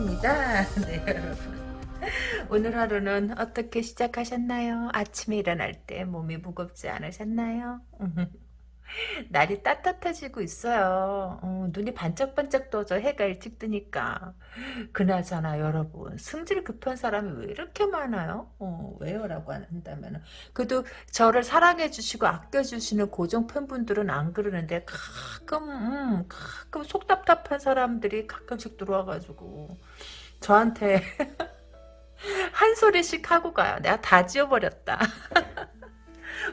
히카타로입니다. 네 여러분 오늘 하루는 어떻게 시작하셨나요? 아침에 일어날 때 몸이 무겁지 않으셨나요? 날이 따뜻해지고 있어요. 어, 눈이 반짝반짝 떠져 해가 일찍 뜨니까. 그나저나 여러분 승질 급한 사람이 왜 이렇게 많아요? 어, 왜요? 라고 한다면 그래도 저를 사랑해 주시고 아껴 주시는 고정 팬분들은 안 그러는데 가끔 음, 가끔 속 답답한 사람들이 가끔씩 들어와가지고 저한테 한 소리씩 하고 가요. 내가 다 지워버렸다.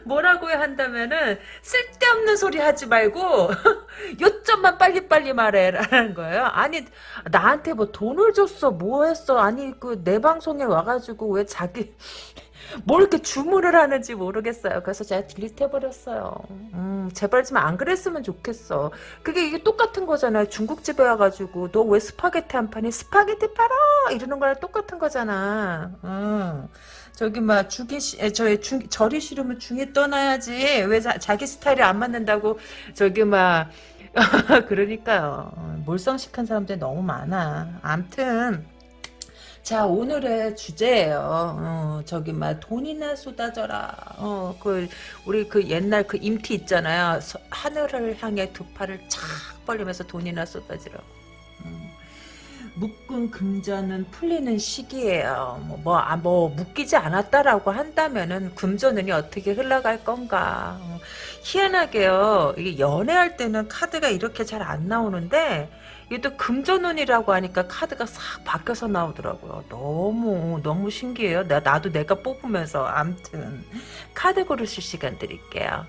뭐라고 한다면은 쓸데없는 소리 하지 말고 요점만 빨리빨리 말해라는 거예요. 아니 나한테 뭐 돈을 줬어 뭐 했어 아니 그 내 방송에 와가지고 왜 자기 뭘 이렇게 주문을 하는지 모르겠어요. 그래서 제가 딜리트 해버렸어요. 음, 제발 좀 안 그랬으면 좋겠어. 그게 이게 똑같은 거잖아요. 중국집에 와가지고 너 왜 스파게티 안 파니 스파게티 팔아 이러는 거랑 똑같은 거잖아. 음. 저기 막 죽이 저희 중 절이 싫으면 중이 떠나야지 왜 자기 스타일이 안 맞는다고 저기 막 그러니까요 몰상식한 사람들이 너무 많아 암튼 자 오늘의 주제예요. 어, 저기 막 돈이나 쏟아져라. 어, 그 우리 그 옛날 그 임티 있잖아요. 하늘을 향해 두 팔을 착 벌리면서 돈이나 쏟아지라. 묶은 금전은 풀리는 시기예요. 뭐, 뭐, 아, 뭐 묶이지 않았다라고 한다면은 금전운이 어떻게 흘러갈 건가. 어, 희한하게요. 이게 연애할 때는 카드가 이렇게 잘 안 나오는데 이게 또 금전운이라고 하니까 카드가 싹 바뀌어서 나오더라고요. 너무 너무 신기해요. 나, 나도 내가 뽑으면서 암튼 카드 고르실 시간 드릴게요.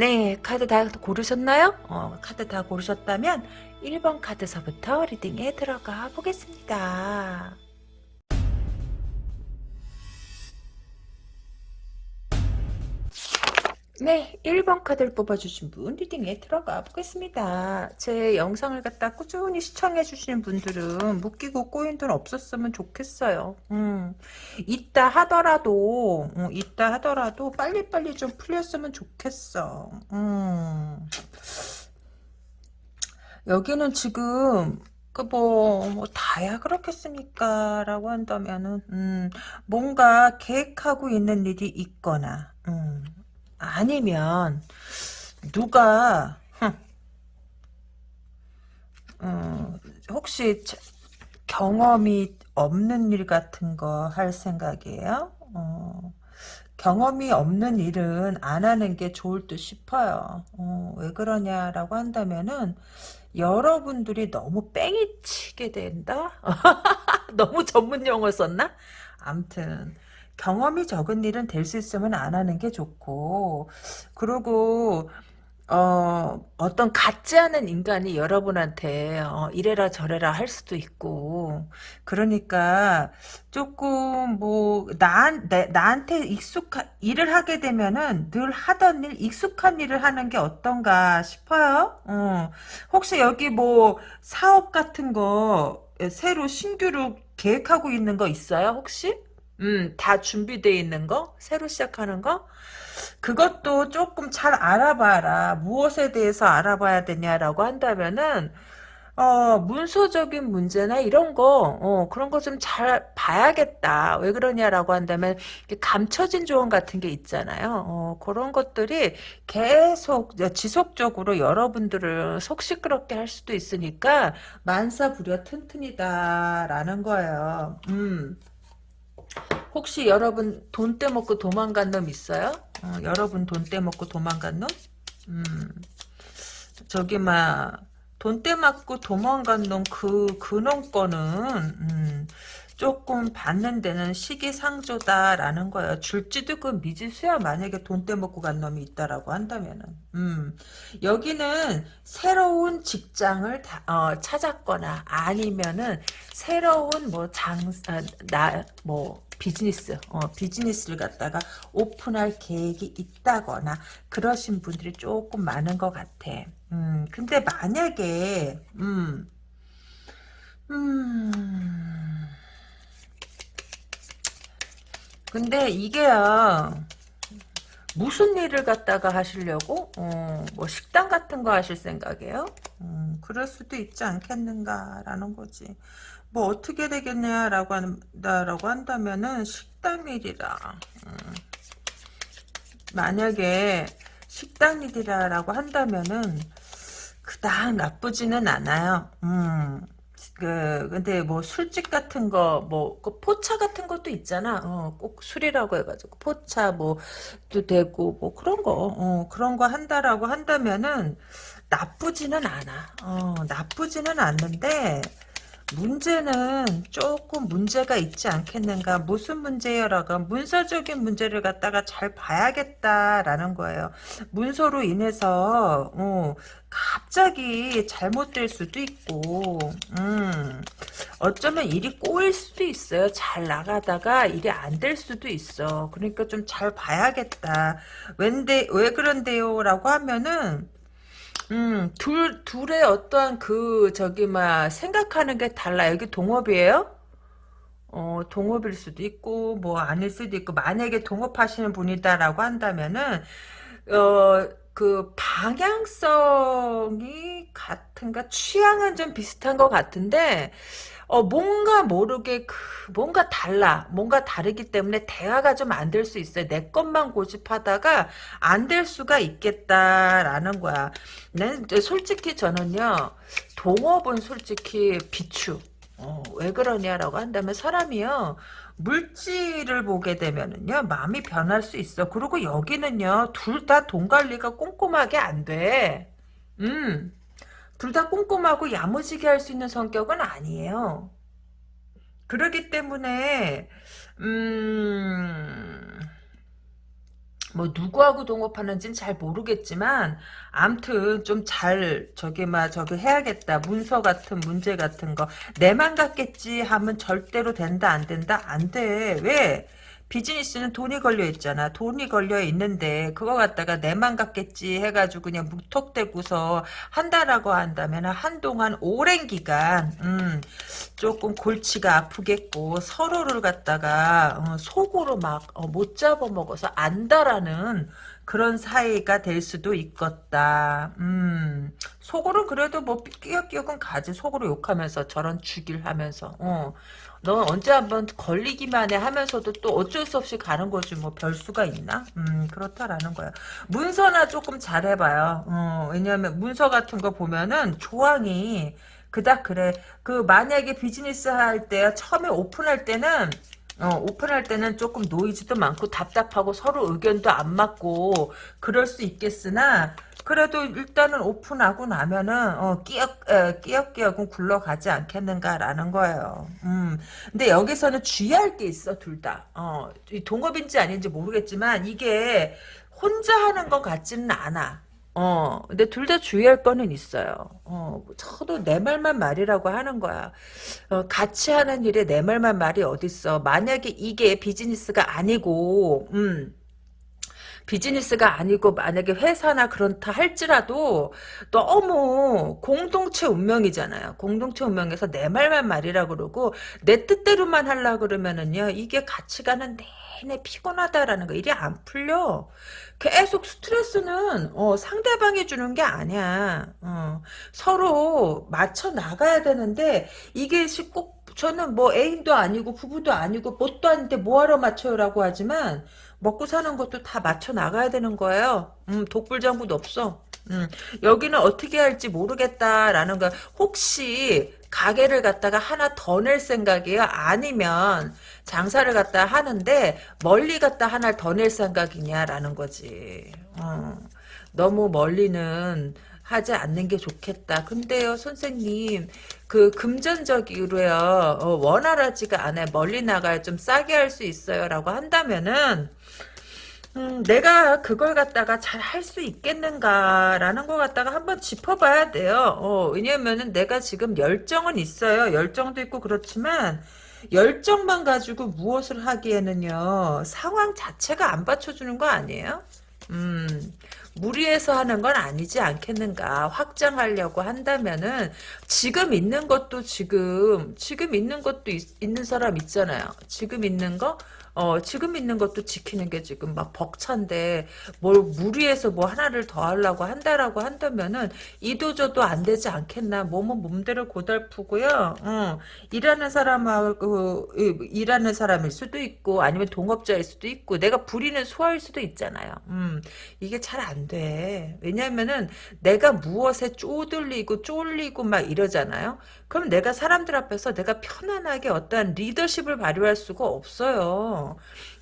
네, 카드 다 고르셨나요? 어, 카드 다 고르셨다면 1번 카드서부터 reading에 들어가 보겠습니다. 네, 1번 카드를 뽑아주신 분 reading에 들어가 보겠습니다. 제 영상을 갖다 꾸준히 시청해 주시는 분들은 묶이고 꼬인 돈 없었으면 좋겠어요. 음, 있다 하더라도 음, 있다 하더라도 빨리빨리 좀 풀렸으면 좋겠어. 음. 여기는 지금 그뭐 뭐 다야 그렇겠습니까? 라고 한다면은 음, 뭔가 계획하고 있는 일이 있거나 음, 아니면 누가 어, 혹시 경험이 없는 일 같은 거 할 생각이에요? 어, 경험이 없는 일은 안 하는 게 좋을 듯 싶어요. 어, 왜 그러냐라고 한다면은 여러분들이 너무 뺑이 치게 된다? 너무 전문 용어 썼나? 암튼 경험이 적은 일은 될 수 있으면 안 하는 게 좋고 그리고 어, 어떤 같지 않은 인간이 여러분한테 어, 이래라 저래라 할 수도 있고 그러니까 조금 뭐 나, 내, 나한테 익숙한 일을 하게 되면은 늘 하던 일 익숙한 일을 하는 게 어떤가 싶어요 어. 혹시 여기 뭐 사업 같은 거 새로 신규로 계획하고 있는 거 있어요 혹시? 음, 다 준비되어 있는 거? 새로 시작하는 거? 그것도 조금 잘 알아봐라. 무엇에 대해서 알아봐야 되냐라고 한다면은, 어, 문서적인 문제나 이런 거, 어, 그런 거 좀 잘 봐야겠다. 왜 그러냐라고 한다면, 감춰진 조언 같은 게 있잖아요. 어, 그런 것들이 계속, 지속적으로 여러분들을 속 시끄럽게 할 수도 있으니까, 만사부려 튼튼이다라는 거예요. 음. 혹시 여러분 돈 떼먹고 도망간 놈 있어요? 어, 여러분 돈 떼먹고 도망간 놈? 음, 저기 막 돈 떼먹고 도망간 놈 그 그놈 거는 음, 조금 받는 데는 시기상조다라는 거예요. 줄지도 그 미지수야 만약에 돈 떼먹고 간 놈이 있다라고 한다면은 음, 여기는 새로운 직장을 다, 어, 찾았거나 아니면은 새로운 뭐 장사 나뭐 비즈니스, 어, 비즈니스를 갖다가 오픈할 계획이 있다거나 그러신 분들이 조금 많은 것 같아. 음, 근데 만약에, 음, 음, 근데 이게요, 무슨 일을 갖다가 하시려고? 어, 뭐 식당 같은 거 하실 생각이에요? 음, 그럴 수도 있지 않겠는가라는 거지. 뭐 어떻게 되겠냐라고 한다라고 한다면은 식당 일이라. 음. 만약에 식당 일이라고 한다면은 그닥 나쁘지는 않아요. 음. 그 근데 뭐 술집 같은 거뭐그 포차 같은 것도 있잖아. 어, 꼭 술이라고 해가지고 포차 뭐도 되고 뭐 그런 거 어, 그런 거 한다라고 한다면은 나쁘지는 않아. 어, 나쁘지는 않는데 문제는 조금 문제가 있지 않겠는가? 무슨 문제여라고 문서적인 문제를 갖다가 잘 봐야겠다라는 거예요. 문서로 인해서 어, 갑자기 잘못될 수도 있고 음, 어쩌면 일이 꼬일 수도 있어요. 잘 나가다가 일이 안 될 수도 있어. 그러니까 좀 잘 봐야겠다. 왠데 왜 그런데요? 라고 하면은 음, 둘, 둘의 어떠한 그, 저기, 막, 생각하는 게 달라. 여기 동업이에요? 어, 동업일 수도 있고, 뭐, 아닐 수도 있고, 만약에 동업하시는 분이다라고 한다면은, 어, 그, 방향성이 같은가? 취향은 좀 비슷한 것 같은데, 어, 뭔가 모르게 그 뭔가 달라. 뭔가 다르기 때문에 대화가 좀 안 될 수 있어요. 내 것만 고집하다가 안 될 수가 있겠다라는 거야. 난 솔직히 저는요. 동업은 솔직히 비추. 어, 왜 그러냐라고 한다면 사람이요. 물질을 보게 되면은요. 마음이 변할 수 있어. 그리고 여기는요. 둘 다 돈 관리가 꼼꼼하게 안 돼. 음. 둘 다 꼼꼼하고 야무지게 할 수 있는 성격은 아니에요. 그러기 때문에 음... 뭐 누구하고 동업하는지는 잘 모르겠지만 암튼 좀 잘 저기 막 저기 해야겠다. 문서 같은 문제 같은 거. 내만 같겠지 하면 절대로 된다 안 된다? 안돼왜 비즈니스는 돈이 걸려 있잖아. 돈이 걸려 있는데 그거 갖다가 내만 갖겠지 해가지고 그냥 무턱대고서 한다라고 한다면 한동안 오랜 기간 음, 조금 골치가 아프겠고 서로를 갖다가 어, 속으로 막못 어, 잡아먹어서 안다라는 그런 사이가 될 수도 있겠다. 음, 속으로 그래도 뭐 끼역끼역은 가지. 속으로 욕하면서 저런 죽일 하면서. 어. 너 언제 한번 걸리기만 해 하면서도 또 어쩔 수 없이 가는 거지 뭐 별수가 있나? 음 그렇다라는 거야. 문서나 조금 잘해봐요. 어, 왜냐하면 문서 같은 거 보면은 조항이 그닥 그래. 그 만약에 비즈니스 할 때 처음에 오픈할 때는 어, 오픈할 때는 조금 노이즈도 많고 답답하고 서로 의견도 안 맞고 그럴 수 있겠으나 그래도 일단은 오픈하고 나면은 어, 끼역 에, 끼역끼역은 굴러가지 않겠는가라는 거예요. 음. 근데 여기서는 주의할 게 있어 둘 다. 어, 동업인지 아닌지 모르겠지만 이게 혼자 하는 것 같지는 않아. 어, 근데 둘 다 주의할 거는 있어요. 어, 저도 내 말만 말이라고 하는 거야. 어, 같이 하는 일에 내 말만 말이 어딨어. 만약에 이게 비즈니스가 아니고, 음, 비즈니스가 아니고 만약에 회사나 그렇다 할지라도 너무 공동체 운명이잖아요. 공동체 운명에서 내 말만 말이라 그러고 내 뜻대로만 하려 그러면은요. 이게 같이 가는 내내 피곤하다라는 거 일이 안 풀려. 계속 스트레스는 어, 상대방이 주는 게 아니야. 어, 서로 맞춰 나가야 되는데 이게 꼭 저는 뭐 애인도 아니고 부부도 아니고 뭣도 아닌데 뭐하러 맞춰요라고 하지만 먹고 사는 것도 다 맞춰 나가야 되는 거예요. 음, 독불장구도 없어. 음, 여기는 어떻게 할지 모르겠다라는 거. 혹시 가게를 갖다가 하나 더 낼 생각이에요? 아니면 장사를 갖다 하는데 멀리 갖다 하나를 더낼 생각이냐라는 거지. 어, 너무 멀리는 하지 않는 게 좋겠다. 근데요, 선생님, 그 금전적으로요, 어, 원활하지가 않아요. 멀리 나가야 좀 싸게 할 수 있어요. 라고 한다면은, 음, 내가 그걸 갖다가 잘 할 수 있겠는가라는 거 갖다가 한번 짚어봐야 돼요. 어, 왜냐면은 내가 지금 열정은 있어요. 열정도 있고 그렇지만 열정만 가지고 무엇을 하기에는요 상황 자체가 안 받쳐주는 거 아니에요? 음, 무리해서 하는 건 아니지 않겠는가 확장하려고 한다면은 지금 있는 것도 지금 지금 있는 것도 있, 는 사람 있잖아요 지금 있는 거 어, 지금 있는 것도 지키는 게 지금 막 벅찬데 뭘 무리해서 뭐 하나를 더 하려고 한다라고 한다면은 이도저도 안 되지 않겠나 몸은 몸대로 고달프고요. 어, 일하는 사람하고 일하는 사람일 수도 있고 아니면 동업자일 수도 있고 내가 부리는 소화일 수도 있잖아요. 음, 이게 잘 안 돼. 왜냐면은 내가 무엇에 쪼들리고 쫄리고 막 이러잖아요. 그럼 내가 사람들 앞에서 내가 편안하게 어떠한 리더십을 발휘할 수가 없어요.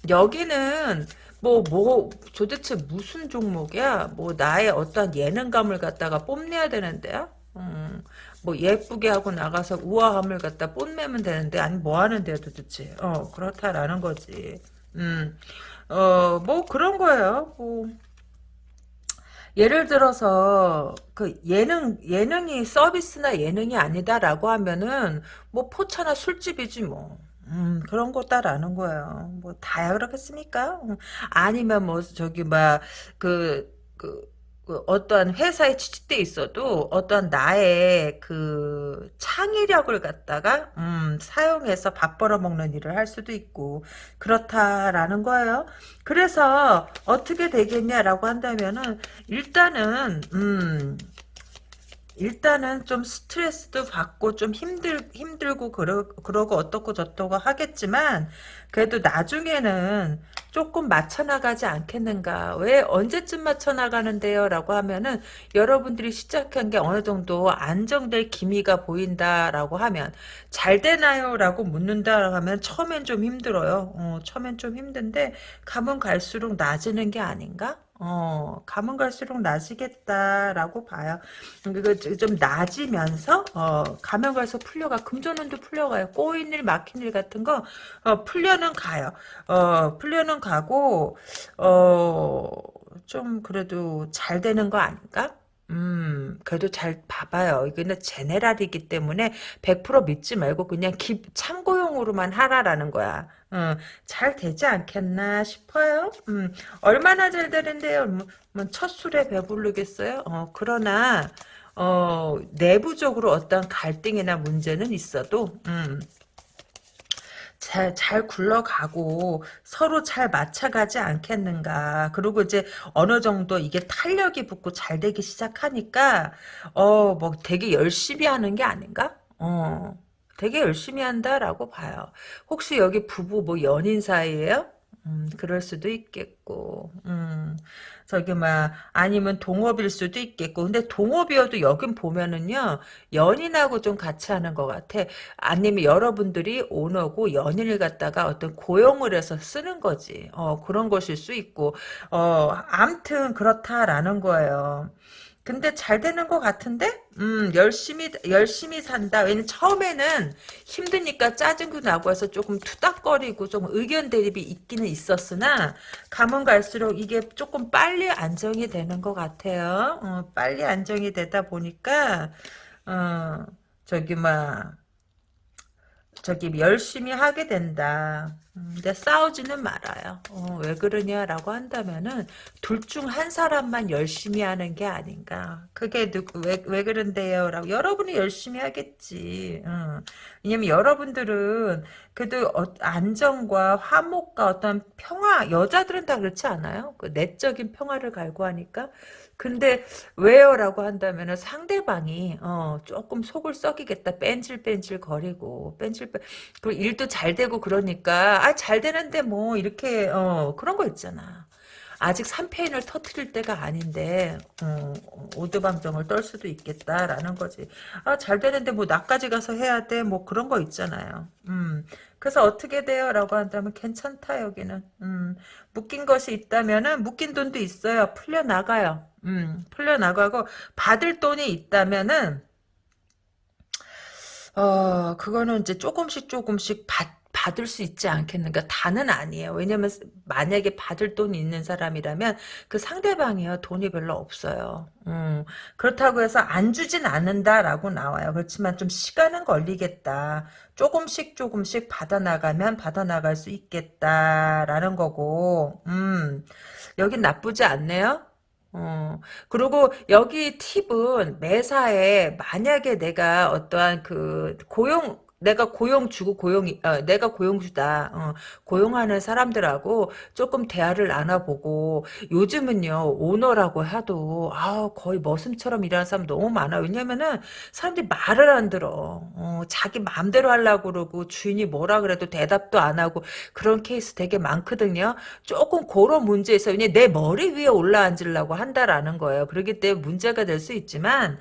여기는 뭐, 뭐, 도대체 무슨 종목이야? 뭐, 나의 어떤 예능감을 갖다가 뽐내야 되는데요? 음, 뭐, 예쁘게 하고 나가서 우아함을 갖다 뽐내면 되는데, 아니, 뭐 하는데요, 도대체? 어, 그렇다라는 거지. 음, 어, 뭐, 그런 거예요. 뭐, 예를 들어서 그 예능 예능이 서비스나 예능이 아니다라고 하면은 뭐 포차나 술집이지 뭐. 음, 그런 거다라는 거예요. 뭐 다야 그렇겠습니까? 음, 아니면 뭐 저기 막 그 그 그 어떠한 회사에 취직돼 있어도 어떠한 나의 그 창의력을 갖다가 음, 사용해서 밥 벌어 먹는 일을 할 수도 있고 그렇다라는 거예요. 그래서 어떻게 되겠냐라고 한다면은 일단은 음, 일단은 좀 스트레스도 받고 좀 힘들 힘들고 그러 그러고 어떻고 저떻고 하겠지만 그래도 나중에는 조금 맞춰 나가지 않겠는가? 왜 언제쯤 맞춰 나가는데요라고 하면은 여러분들이 시작한 게 어느 정도 안정될 기미가 보인다라고 하면 잘 되나요라고 묻는다라고 하면 처음엔 좀 힘들어요. 어, 처음엔 좀 힘든데 가면 갈수록 나아지는 게 아닌가? 어, 가면 갈수록 나아지겠다라고 봐요. 그리고 좀 나아지면서, 어, 가면 갈수록 풀려가, 금전운도 풀려가요. 꼬인 일, 막힌 일 같은 거, 어, 풀려는 가요. 어, 풀려는 가고, 어, 좀 그래도 잘 되는 거 아닌가? 음, 그래도 잘 봐봐요. 이거는 제네랄이기 때문에 100% 믿지 말고 그냥 기, 참고용으로만 하라라는 거야. 어, 잘 되지 않겠나 싶어요. 음, 얼마나 잘 되는데요? 뭐, 뭐첫 술에 배부르겠어요? 어, 그러나, 어, 내부적으로 어떤 갈등이나 문제는 있어도, 음, 잘, 잘 굴러가고 서로 잘 맞춰가지 않겠는가. 그리고 이제 어느 정도 이게 탄력이 붙고 잘 되기 시작하니까, 어, 뭐 되게 열심히 하는 게 아닌가? 어, 되게 열심히 한다라고 봐요. 혹시 여기 부부 뭐 연인 사이에요? 음, 그럴 수도 있겠고, 음, 저기, 막, 아니면 동업일 수도 있겠고, 근데 동업이어도 여긴 보면은요, 연인하고 좀 같이 하는 것 같아. 아니면 여러분들이 오너고 연인을 갖다가 어떤 고용을 해서 쓰는 거지. 어, 그런 것일 수 있고, 어, 암튼 그렇다라는 거예요. 근데 잘 되는 것 같은데? 음, 열심히, 열심히 산다. 왜냐면 처음에는 힘드니까 짜증도 나고 해서 조금 투닥거리고 좀 의견 대립이 있기는 있었으나, 가면 갈수록 이게 조금 빨리 안정이 되는 것 같아요. 어, 빨리 안정이 되다 보니까, 어, 저기, 막, 저기 열심히 하게 된다. 음, 근데 싸우지는 말아요. 어, 왜 그러냐라고 한다면은 둘 중 한 사람만 열심히 하는 게 아닌가. 그게 누구 왜, 왜 그런데요라고 여러분이 열심히 하겠지. 어. 왜냐면 여러분들은 그래도 어, 안정과 화목과 어떤 평화 여자들은 다 그렇지 않아요? 그 내적인 평화를 갈구하니까 근데 왜요라고 한다면 상대방이 어, 조금 속을 썩이겠다 뺀질뺀질 거리고 뺀질뺀 그 일도 잘 되고 그러니까 아 잘 되는데 뭐 이렇게 어, 그런 거 있잖아. 아직 3패인을 터트릴 때가 아닌데 어, 오드방정을 떨 수도 있겠다라는 거지. 아, 잘 되는데 뭐 나까지 가서 해야 돼? 뭐 그런 거 있잖아요. 음. 그래서 어떻게 돼요? 라고 한다면 괜찮다 여기는. 음. 묶인 것이 있다면은 묶인 돈도 있어요. 풀려나가요. 음. 풀려나가고 받을 돈이 있다면은 어, 그거는 이제 조금씩 조금씩 받 받을 수 있지 않겠는가? 다는 아니에요. 왜냐면 만약에 받을 돈이 있는 사람이라면 그 상대방이요 돈이 별로 없어요. 음, 그렇다고 해서 안 주진 않는다라고 나와요. 그렇지만 좀 시간은 걸리겠다. 조금씩 조금씩 받아나가면 받아나갈 수 있겠다라는 거고, 음, 여긴 나쁘지 않네요. 어, 그리고 여기 팁은 매사에 만약에 내가 어떠한 그 고용 내가 고용주고 고용이 어, 내가 고용주다. 어, 고용하는 사람들하고 조금 대화를 나눠보고 요즘은요 오너라고 해도 아 거의 머슴처럼 일하는 사람 너무 많아 왜냐면은 사람들이 말을 안 들어. 어, 자기 마음대로 하려고 그러고 주인이 뭐라 그래도 대답도 안 하고 그런 케이스 되게 많거든요. 조금 그런 문제에서 그냥 내 머리 위에 올라앉으려고 한다라는 거예요. 그렇기 때문에 문제가 될 수 있지만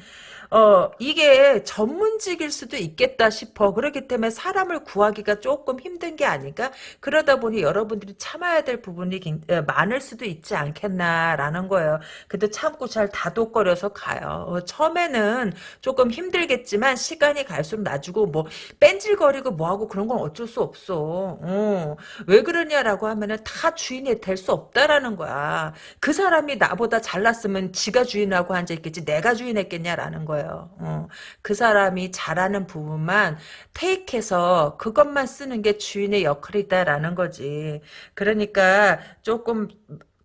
어, 이게 전문직일 수도 있겠다 싶어. 그렇기 때문에 사람을 구하기가 조금 힘든 게 아닐까? 그러다 보니 여러분들이 참아야 될 부분이 많을 수도 있지 않겠나라는 거예요. 그래도 참고 잘 다독거려서 가요. 어, 처음에는 조금 힘들겠지만 시간이 갈수록 나주고 뭐 뺀질거리고 뭐하고 그런 건 어쩔 수 없어. 어, 왜 그러냐라고 하면은 다 주인이 될 수 없다라는 거야. 그 사람이 나보다 잘났으면 지가 주인하고 앉아있겠지 내가 주인했겠냐라는 거야. 거예요. 어. 그 사람이 잘하는 부분만 테이크해서 그것만 쓰는 게 주인의 역할이다라는 거지. 그러니까 조금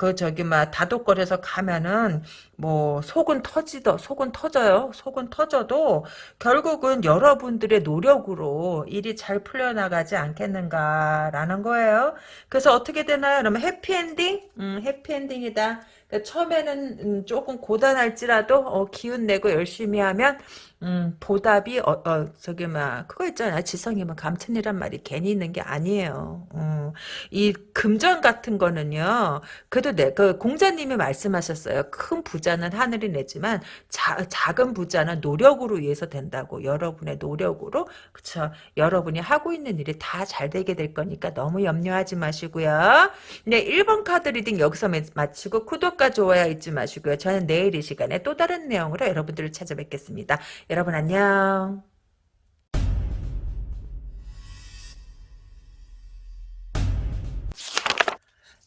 그 저기 막 다독거려서 가면은 뭐 속은 터지더 속은 터져요. 속은 터져도 결국은 여러분들의 노력으로 일이 잘 풀려나가지 않겠는가라는 거예요. 그래서 어떻게 되나요? 그러면 해피엔딩? 음, 해피엔딩이다. 처음에는 음, 조금 고단할지라도 어, 기운 내고 열심히 하면 음, 보답이 어, 어 저기 막 그거 있잖아 지성이면 감천이란 말이 괜히 있는 게 아니에요. 어, 이 금전 같은 거는요. 그래도 내 그 공자님이 말씀하셨어요. 큰 부자는 하늘이 내지만 자, 작은 부자는 노력으로 위해서 된다고 여러분의 노력으로 그쵸 여러분이 하고 있는 일이 다 잘 되게 될 거니까 너무 염려하지 마시고요. 네 1번 카드 reading 여기서 마치고 구독 과 좋아요 잊지 마시고요. 저는 내일 이 시간에 또 다른 내용으로 여러분들을 찾아뵙겠습니다. 여러분 안녕.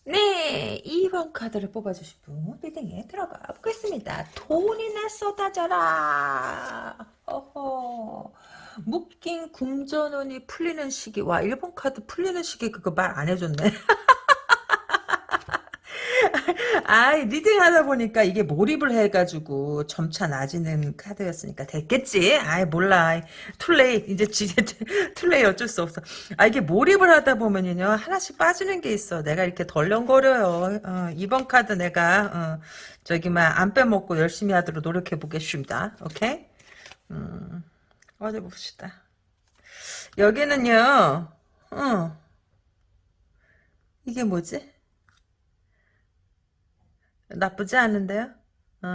네, 2번 카드를 뽑아주실 분 reading에 들어가 보겠습니다. 돈이나 쏟아져라. 어허. 묶인 금전운이 풀리는 시기. 와, 1번 카드 풀리는 시기 그거 말 안 해줬네. 아, reading 하다 보니까 이게 몰입을 해가지고 점차 나아지는 카드였으니까 됐겠지. 아이, 몰라. too late. 이제 too late 어쩔 수 없어. 아, 이게 몰입을 하다 보면요. 하나씩 빠지는 게 있어. 내가 이렇게 덜렁거려요. 어, 이번 카드 내가, 어, 저기, 막, 안 빼먹고 열심히 하도록 노력해 보겠습니다. 오케이? 음, 어디 봅시다. 여기는요, 어, 이게 뭐지? 나쁘지 않은데요? 어,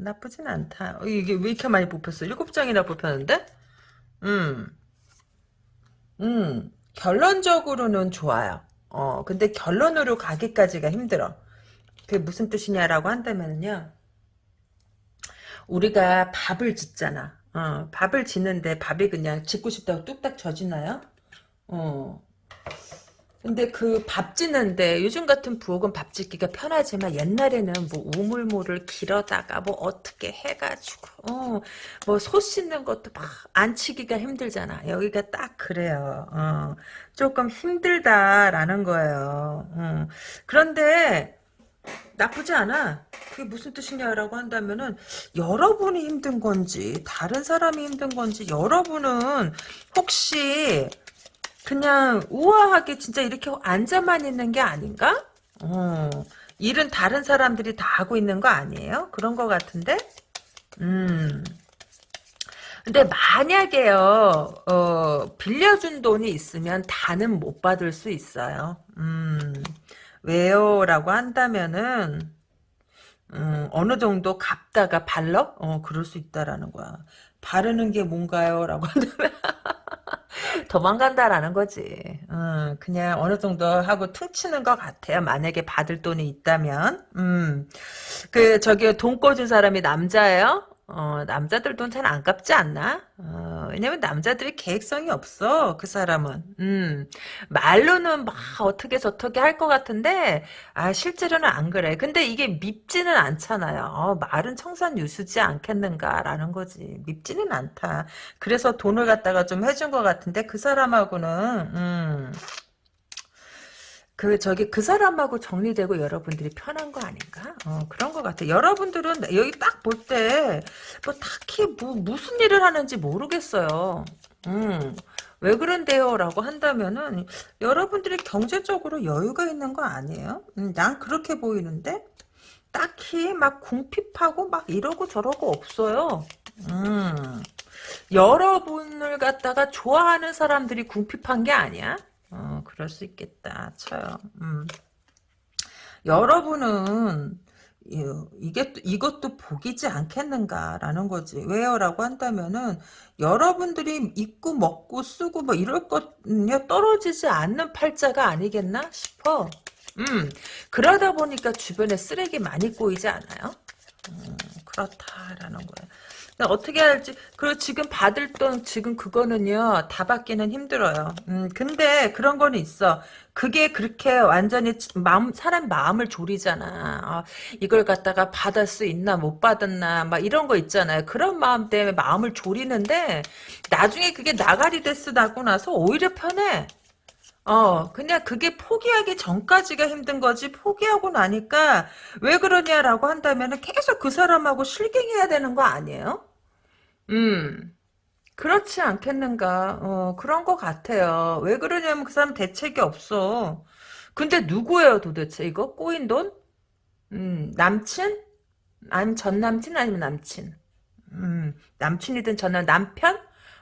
나쁘진 않다. 어, 이게 왜 이렇게 많이 뽑혔어? 일곱 장이나 뽑혔는데? 음, 음, 결론적으로는 좋아요. 어, 근데 결론으로 가기까지가 힘들어. 그게 무슨 뜻이냐라고 한다면요. 우리가 밥을 짓잖아. 어, 밥을 짓는데 밥이 그냥 짓고 싶다고 뚝딱 져지나요? 어, 근데 그 밥 짓는데 요즘 같은 부엌은 밥 짓기가 편하지만 옛날에는 뭐 우물물을 길어다가 뭐 어떻게 해가지고 어 뭐 소 씻는 것도 막 안치기가 힘들잖아. 여기가 딱 그래요. 어 조금 힘들다라는 거예요. 어. 그런데 나쁘지 않아. 그게 무슨 뜻이냐라고 한다면은 여러분이 힘든 건지 다른 사람이 힘든 건지 여러분은 혹시 그냥 우아하게 진짜 이렇게 앉아만 있는 게 아닌가? 어, 일은 다른 사람들이 다 하고 있는 거 아니에요? 그런 거 같은데? 음. 근데 만약에요, 어, 빌려준 돈이 있으면 다는 못 받을 수 있어요. 음, 왜요? 라고 한다면은, 음, 어느 정도 갚다가 발러? 어, 그럴 수 있다라는 거야. 바르는 게 뭔가요? 라고 한다면, 도망간다라는 거지. 음, 그냥 어느 정도 하고 퉁치는 것 같아요. 만약에 받을 돈이 있다면. 음, 그 저기 돈 꿔준 사람이 남자예요? 어, 남자들 돈 잘 안 갚지 않나? 어, 왜냐면 남자들이 계획성이 없어, 그 사람은. 음, 말로는 막 어떻게 저떻게 할 것 같은데, 아, 실제로는 안 그래. 근데 이게 밉지는 않잖아요. 어, 말은 청산 유수지 않겠는가라는 거지. 밉지는 않다. 그래서 돈을 갖다가 좀 해준 것 같은데, 그 사람하고는, 음, 그 저기 그 사람하고 정리되고 여러분들이 편한 거 아닌가? 어, 그런 것 같아. 여러분들은 여기 딱 볼 때 뭐 딱히 뭐 무슨 일을 하는지 모르겠어요. 음. 왜 그런데요? 라고 한다면은 여러분들이 경제적으로 여유가 있는 거 아니에요? 음, 난 그렇게 보이는데 딱히 막 궁핍하고 막 이러고 저러고 없어요. 음, 여러분을 갖다가 좋아하는 사람들이 궁핍한 게 아니야? 어, 그럴 수 있겠다 쳐요. 음. 여러분은 이게 이것도 복이지 않겠는가라는 거지. 왜요라고 한다면은 여러분들이 입고 먹고 쓰고 뭐 이럴 것요 떨어지지 않는 팔자가 아니겠나 싶어. 음 그러다 보니까 주변에 쓰레기 많이 꼬이지 않아요? 음, 그렇다라는 거예요. 어떻게 할지 그리고 지금 받을 돈 지금 그거는요 다 받기는 힘들어요. 음 근데 그런 거는 있어. 그게 그렇게 완전히 마음 사람 마음을 졸이잖아. 어, 이걸 갖다가 받을 수 있나 못 받았나 막 이런 거 있잖아요. 그런 마음 때문에 마음을 졸이는데 나중에 그게 나가리 데스 나고 나서 오히려 편해. 어, 그냥 그게 포기하기 전까지가 힘든 거지, 포기하고 나니까, 왜 그러냐라고 한다면 계속 그 사람하고 실갱해야 되는 거 아니에요? 음, 그렇지 않겠는가, 어, 그런 거 같아요. 왜 그러냐면 그 사람 대책이 없어. 근데 누구예요, 도대체, 이거? 꼬인 돈? 음, 남친? 아니면 전 남친 아니면 남친? 음, 남친이든 전남, 남편?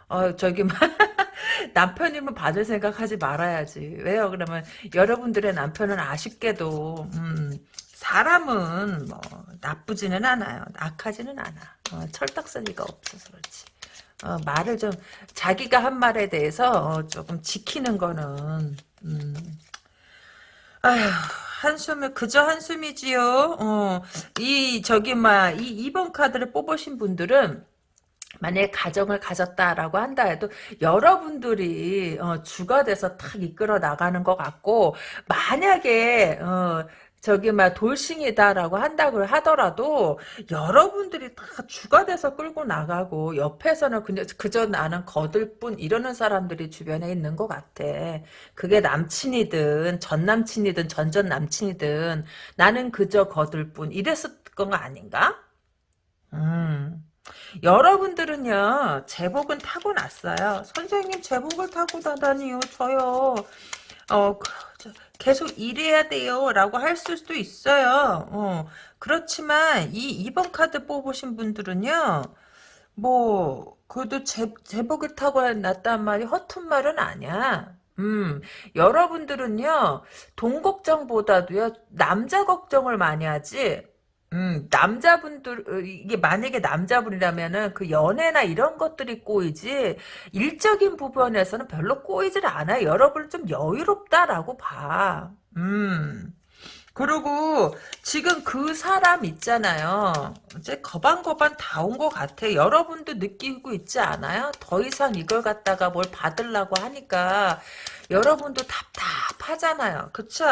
어, 저기, 남편이면 받을 생각 하지 말아야지. 왜요? 그러면 여러분들의 남편은 아쉽게도 음, 사람은 뭐 나쁘지는 않아요. 악하지는 않아. 어, 철딱서니가 없어서 그렇지. 어, 말을 좀 자기가 한 말에 대해서 어, 조금 지키는 거는 음, 아휴 한숨을 그저 한숨이지요. 어, 이 저기 막이 2번 카드를 뽑으신 분들은 만약에 가정을 가졌다라고 한다 해도 여러분들이 어, 주가 돼서 탁 이끌어 나가는 것 같고 만약에 어, 저기 막 돌싱이다라고 한다고 하더라도 여러분들이 다 주가 돼서 끌고 나가고 옆에서는 그냥 그저 나는 거들 뿐 이러는 사람들이 주변에 있는 것 같아. 그게 남친이든 전 남친이든 전전 남친이든 나는 그저 거들 뿐 이랬을 건 아닌가? 음. 여러분들은요 제복은 타고 났어요 선생님 제복을 타고 다다니요 저요 어 계속 일해야 돼요 라고 할 수도 있어요. 어, 그렇지만 이 2번 카드 뽑으신 분들은요 뭐 그래도 제, 제복을 타고 났단 말이 허튼 말은 아니야. 음, 여러분들은요, 돈 걱정보다도요, 남자 걱정을 많이 하지, 음, 남자분들, 어, 이게 만약에 남자분이라면은 그 연애나 이런 것들이 꼬이지, 일적인 부분에서는 별로 꼬이질 않아요. 여러분 좀 여유롭다라고 봐. 음. 그리고 지금 그 사람 있잖아요. 이제 거반거반 다 온 것 같아. 여러분도 느끼고 있지 않아요? 더 이상 이걸 갖다가 뭘 받으려고 하니까 여러분도 답답하잖아요. 그쵸?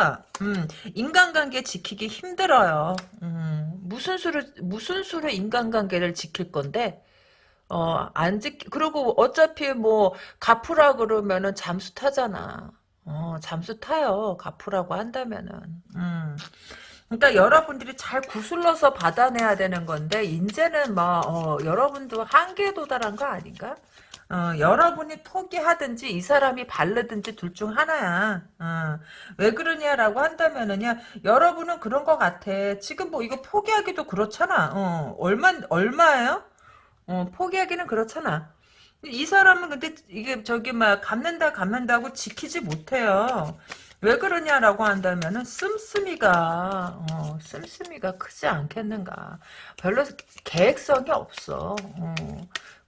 음, 인간관계 지키기 힘들어요. 음, 무슨 수로, 무슨 수로 인간관계를 지킬 건데? 어, 안 지, 그리고 어차피 뭐, 갚으라 그러면은 잠수 타잖아. 어, 잠수 타요. 갚으라고 한다면은. 음. 그러니까 여러분들이 잘 구슬러서 받아내야 되는 건데, 이제는 뭐, 어, 여러분도 한계에 도달한 거 아닌가? 어, 여러분이 포기하든지 이 사람이 바르든지 둘 중 하나야. 어, 왜 그러냐라고 한다면은요. 여러분은 그런 것 같아. 지금 뭐 이거 포기하기도 그렇잖아. 어, 얼마 얼마예요? 어, 포기하기는 그렇잖아. 이 사람은 근데 이게 저기 막 갚는다 갚는다고 지키지 못해요. 왜 그러냐라고 한다면은 씀씀이가 어, 씀씀이가 크지 않겠는가. 별로 계획성이 없어. 어.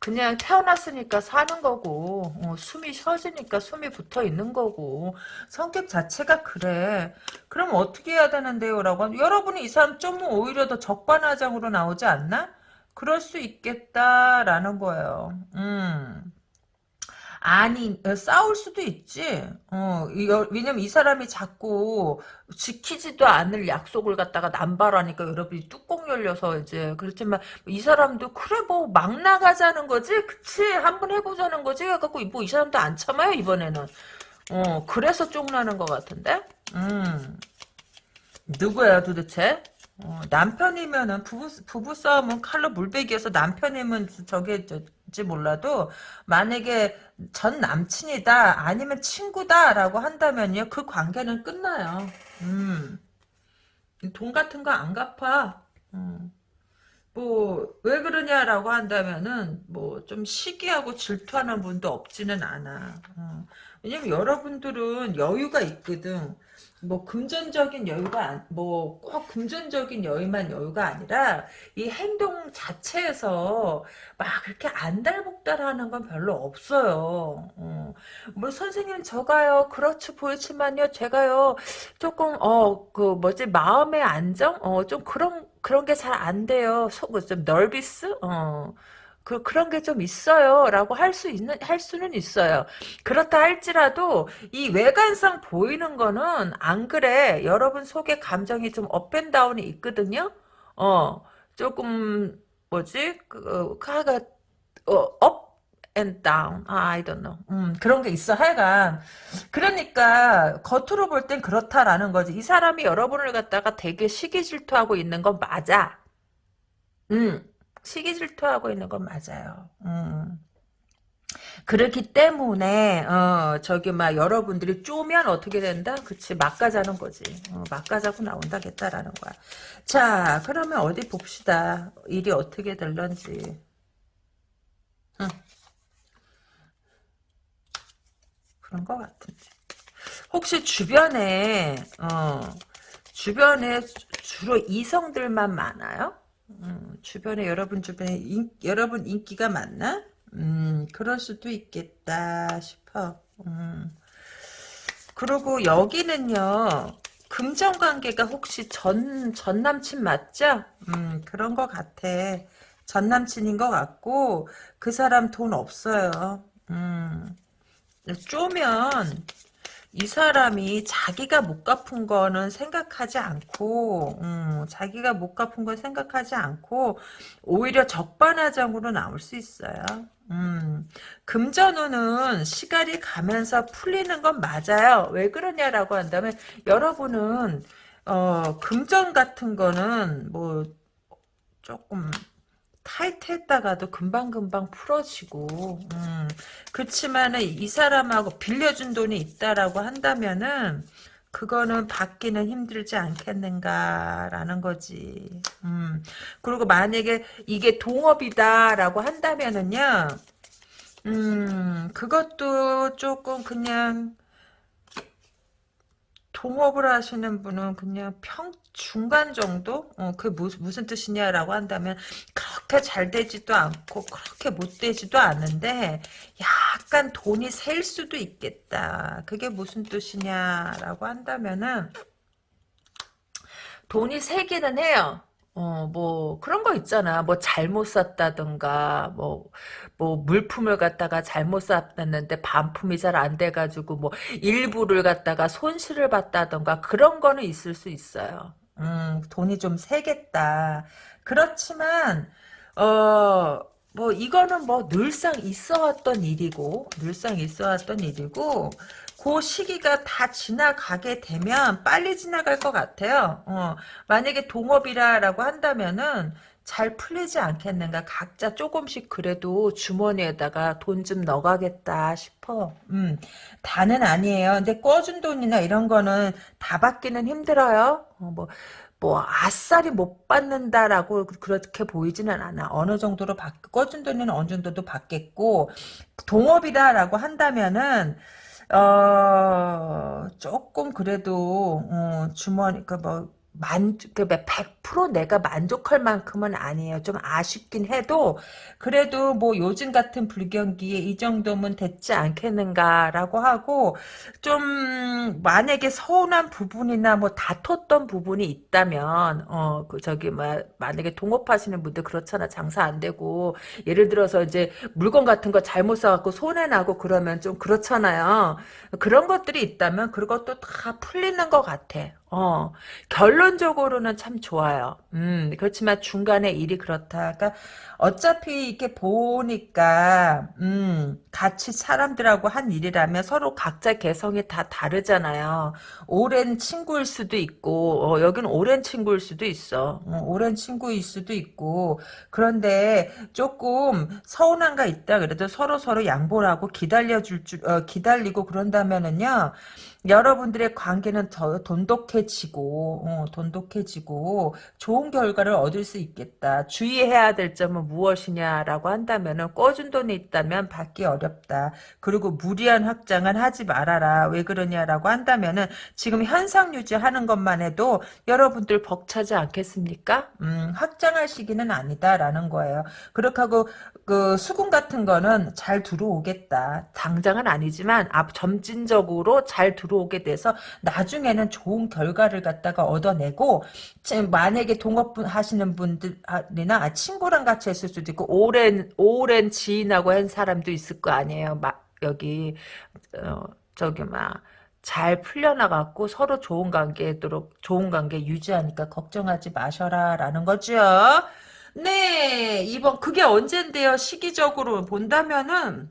그냥 태어났으니까 사는 거고 어, 숨이 쉬어지니까 숨이 붙어 있는 거고 성격 자체가 그래 그럼 어떻게 해야 되는데요 라고 여러분이 이 사람 좀 오히려 더 적반하장으로 나오지 않나? 그럴 수 있겠다라는 거예요 음. 아니 어, 싸울 수도 있지. 어, 왜냐면 이 사람이 자꾸 지키지도 않을 약속을 갖다가 남발하니까 여러분이 뚜껑 열려서 이제 그렇지만 이 사람도 그래 뭐 막 나가자는 거지, 그치 한번 해보자는 거지. 갖고 뭐 이 사람도 안 참아요 이번에는. 어 그래서 쪽나는 것 같은데. 음 누구야 도대체? 어, 남편이면은 부부 부부 싸움은 칼로 물베기여서 남편이면 저게 저, 지 몰라도 만약에 전 남친이다 아니면 친구다라고 한다면요 그 관계는 끝나요. 음. 돈 같은 거 안 갚아. 음. 뭐왜 그러냐라고 한다면은 뭐 좀 시기하고 질투하는 분도 없지는 않아. 어. 왜냐면 여러분들은 여유가 있거든. 뭐 금전적인 여유가 뭐 꼭 금전적인 여유만 여유가 아니라 이 행동 자체에서 막 그렇게 안달복달하는 건 별로 없어요. 어. 뭐 선생님 저가요 그렇죠 보이지만요 제가요 조금 어 그 뭐지 마음의 안정 어 좀 그런 그런 게 잘 안 돼요. 속좀 널비스 어. 그, 그런 게 좀 있어요. 라고 할 수 있는, 할 수는 있어요. 그렇다 할지라도, 이 외관상 보이는 거는, 안 그래. 여러분 속에 감정이 좀 up and down이 있거든요? 어, 조금, 뭐지? 그, 카가, 어, up, and down. 아, I don't know. 음, 그런 게 있어, 하여간. 그러니까, 겉으로 볼 땐 그렇다라는 거지. 이 사람이 여러분을 갖다가 되게 시기 질투하고 있는 건 맞아. 음. 시기 질투하고 있는 건 맞아요. 음. 그렇기 때문에 어 저기 막 여러분들이 쪼면 어떻게 된다? 그치 막가자는 거지. 어, 막가자고 나온다겠다라는 거야. 자 그러면 어디 봅시다. 일이 어떻게 될런지. 응. 그런 것 같은데. 혹시 주변에 어 주변에 주로 이성들만 많아요? 음, 주변에 여러분 주변에 인, 여러분 인기가 많나? 음, 그럴 수도 있겠다 싶어. 음. 그리고 여기는요. 금전 관계가 혹시 전, 전 남친 맞죠? 음, 그런 것 같아. 전 남친인 것 같고, 그 사람 돈 없어요. 음, 쪼면, 이 사람이 자기가 못 갚은 거는 생각하지 않고 음, 자기가 못 갚은 걸 생각하지 않고 오히려 적반하장으로 나올 수 있어요. 음, 금전운은 시간이 가면서 풀리는 건 맞아요. 왜 그러냐라고 한다면 여러분은 어, 금전 같은 거는 뭐 조금 타이트했다가도 금방금방 풀어지고 음, 그렇지만은 이 사람하고 빌려준 돈이 있다라고 한다면은 그거는 받기는 힘들지 않겠는가라는 거지. 음, 그리고 만약에 이게 동업이다라고 한다면은요, 음, 그것도 조금 그냥 동업을 하시는 분은 그냥 평 중간 정도? 어, 그게 무슨, 무슨 뜻이냐라고 한다면 그렇게 잘 되지도 않고 그렇게 못 되지도 않은데 약간 돈이 셀 수도 있겠다. 그게 무슨 뜻이냐라고 한다면은 돈이 세기는 해요. 어, 뭐, 그런 거 있잖아. 뭐, 잘못 샀다든가, 뭐, 뭐, 물품을 갖다가 잘못 샀는데 반품이 잘 안 돼가지고, 뭐, 일부를 갖다가 손실을 봤다든가, 그런 거는 있을 수 있어요. 음, 돈이 좀 세겠다. 그렇지만, 어, 뭐, 이거는 뭐, 늘상 있어 왔던 일이고, 늘상 있어 왔던 일이고, 그 시기가 다 지나가게 되면 빨리 지나갈 것 같아요. 어, 만약에 동업이라고 한다면은 잘 풀리지 않겠는가. 각자 조금씩 그래도 주머니에다가 돈 좀 넣어가겠다 싶어. 음, 다는 아니에요. 근데 꿔준 돈이나 이런 거는 다 받기는 힘들어요. 어, 뭐, 뭐 아싸리 못 받는다라고 그렇게 보이지는 않아. 어느 정도로 받, 꿔준 돈은 어느 정도도 받겠고 동업이다라고 한다면은 어, 조금 그래도, 어, 주머니, 그 뭐, 만, 그100% 내가 만족할 만큼은 아니에요. 좀 아쉽긴 해도, 그래도 뭐 요즘 같은 불경기에 이 정도면 됐지 않겠는가라고 하고, 좀, 만약에 서운한 부분이나 뭐 다퉜던 부분이 있다면, 어, 그, 저기, 뭐, 만약에 동업하시는 분들 그렇잖아. 장사 안 되고, 예를 들어서 이제 물건 같은 거 잘못 사갖고 손해나고 그러면 좀 그렇잖아요. 그런 것들이 있다면 그것도 다 풀리는 것 같아. 어, 결론적으로는 참 좋아요. 음, 그렇지만 중간에 일이 그렇다가 어차피 이렇게 보니까 음, 같이 사람들하고 한 일이라면 서로 각자 개성이 다 다르잖아요. 오랜 친구일 수도 있고 어, 여기는 오랜 친구일 수도 있어. 어, 오랜 친구일 수도 있고 그런데 조금 서운한 거 있다 그래도 서로 서로 양보를 하고 기다려줄 줄 어, 기다리고 그런다면은요. 여러분들의 관계는 더 돈독해지고 어, 돈독해지고 좋은 결과를 얻을 수 있겠다. 주의해야 될 점은 무엇이냐라고 한다면은 꿔준 돈이 있다면 받기 어렵다. 그리고 무리한 확장은 하지 말아라. 왜 그러냐라고 한다면은 지금 현상 유지하는 것만 해도 여러분들 벅차지 않겠습니까? 음, 확장할 시기는 아니다라는 거예요. 그렇게 하고 그 수군 같은 거는 잘 들어오겠다. 당장은 아니지만 앞 점진적으로 잘 들어 오게 돼서 나중에는 좋은 결과를 갖다가 얻어내고 만약에 동업 하시는 분들이나 친구랑 같이 했을 수도 있고 오랜 오랜 지인하고 한 사람도 있을 거 아니에요. 막 여기 어, 저기 막 잘 풀려나갖고 서로 좋은 관계도록 좋은 관계 유지하니까 걱정하지 마셔라라는 거죠. 네, 이번 그게 언젠데요? 시기적으로 본다면은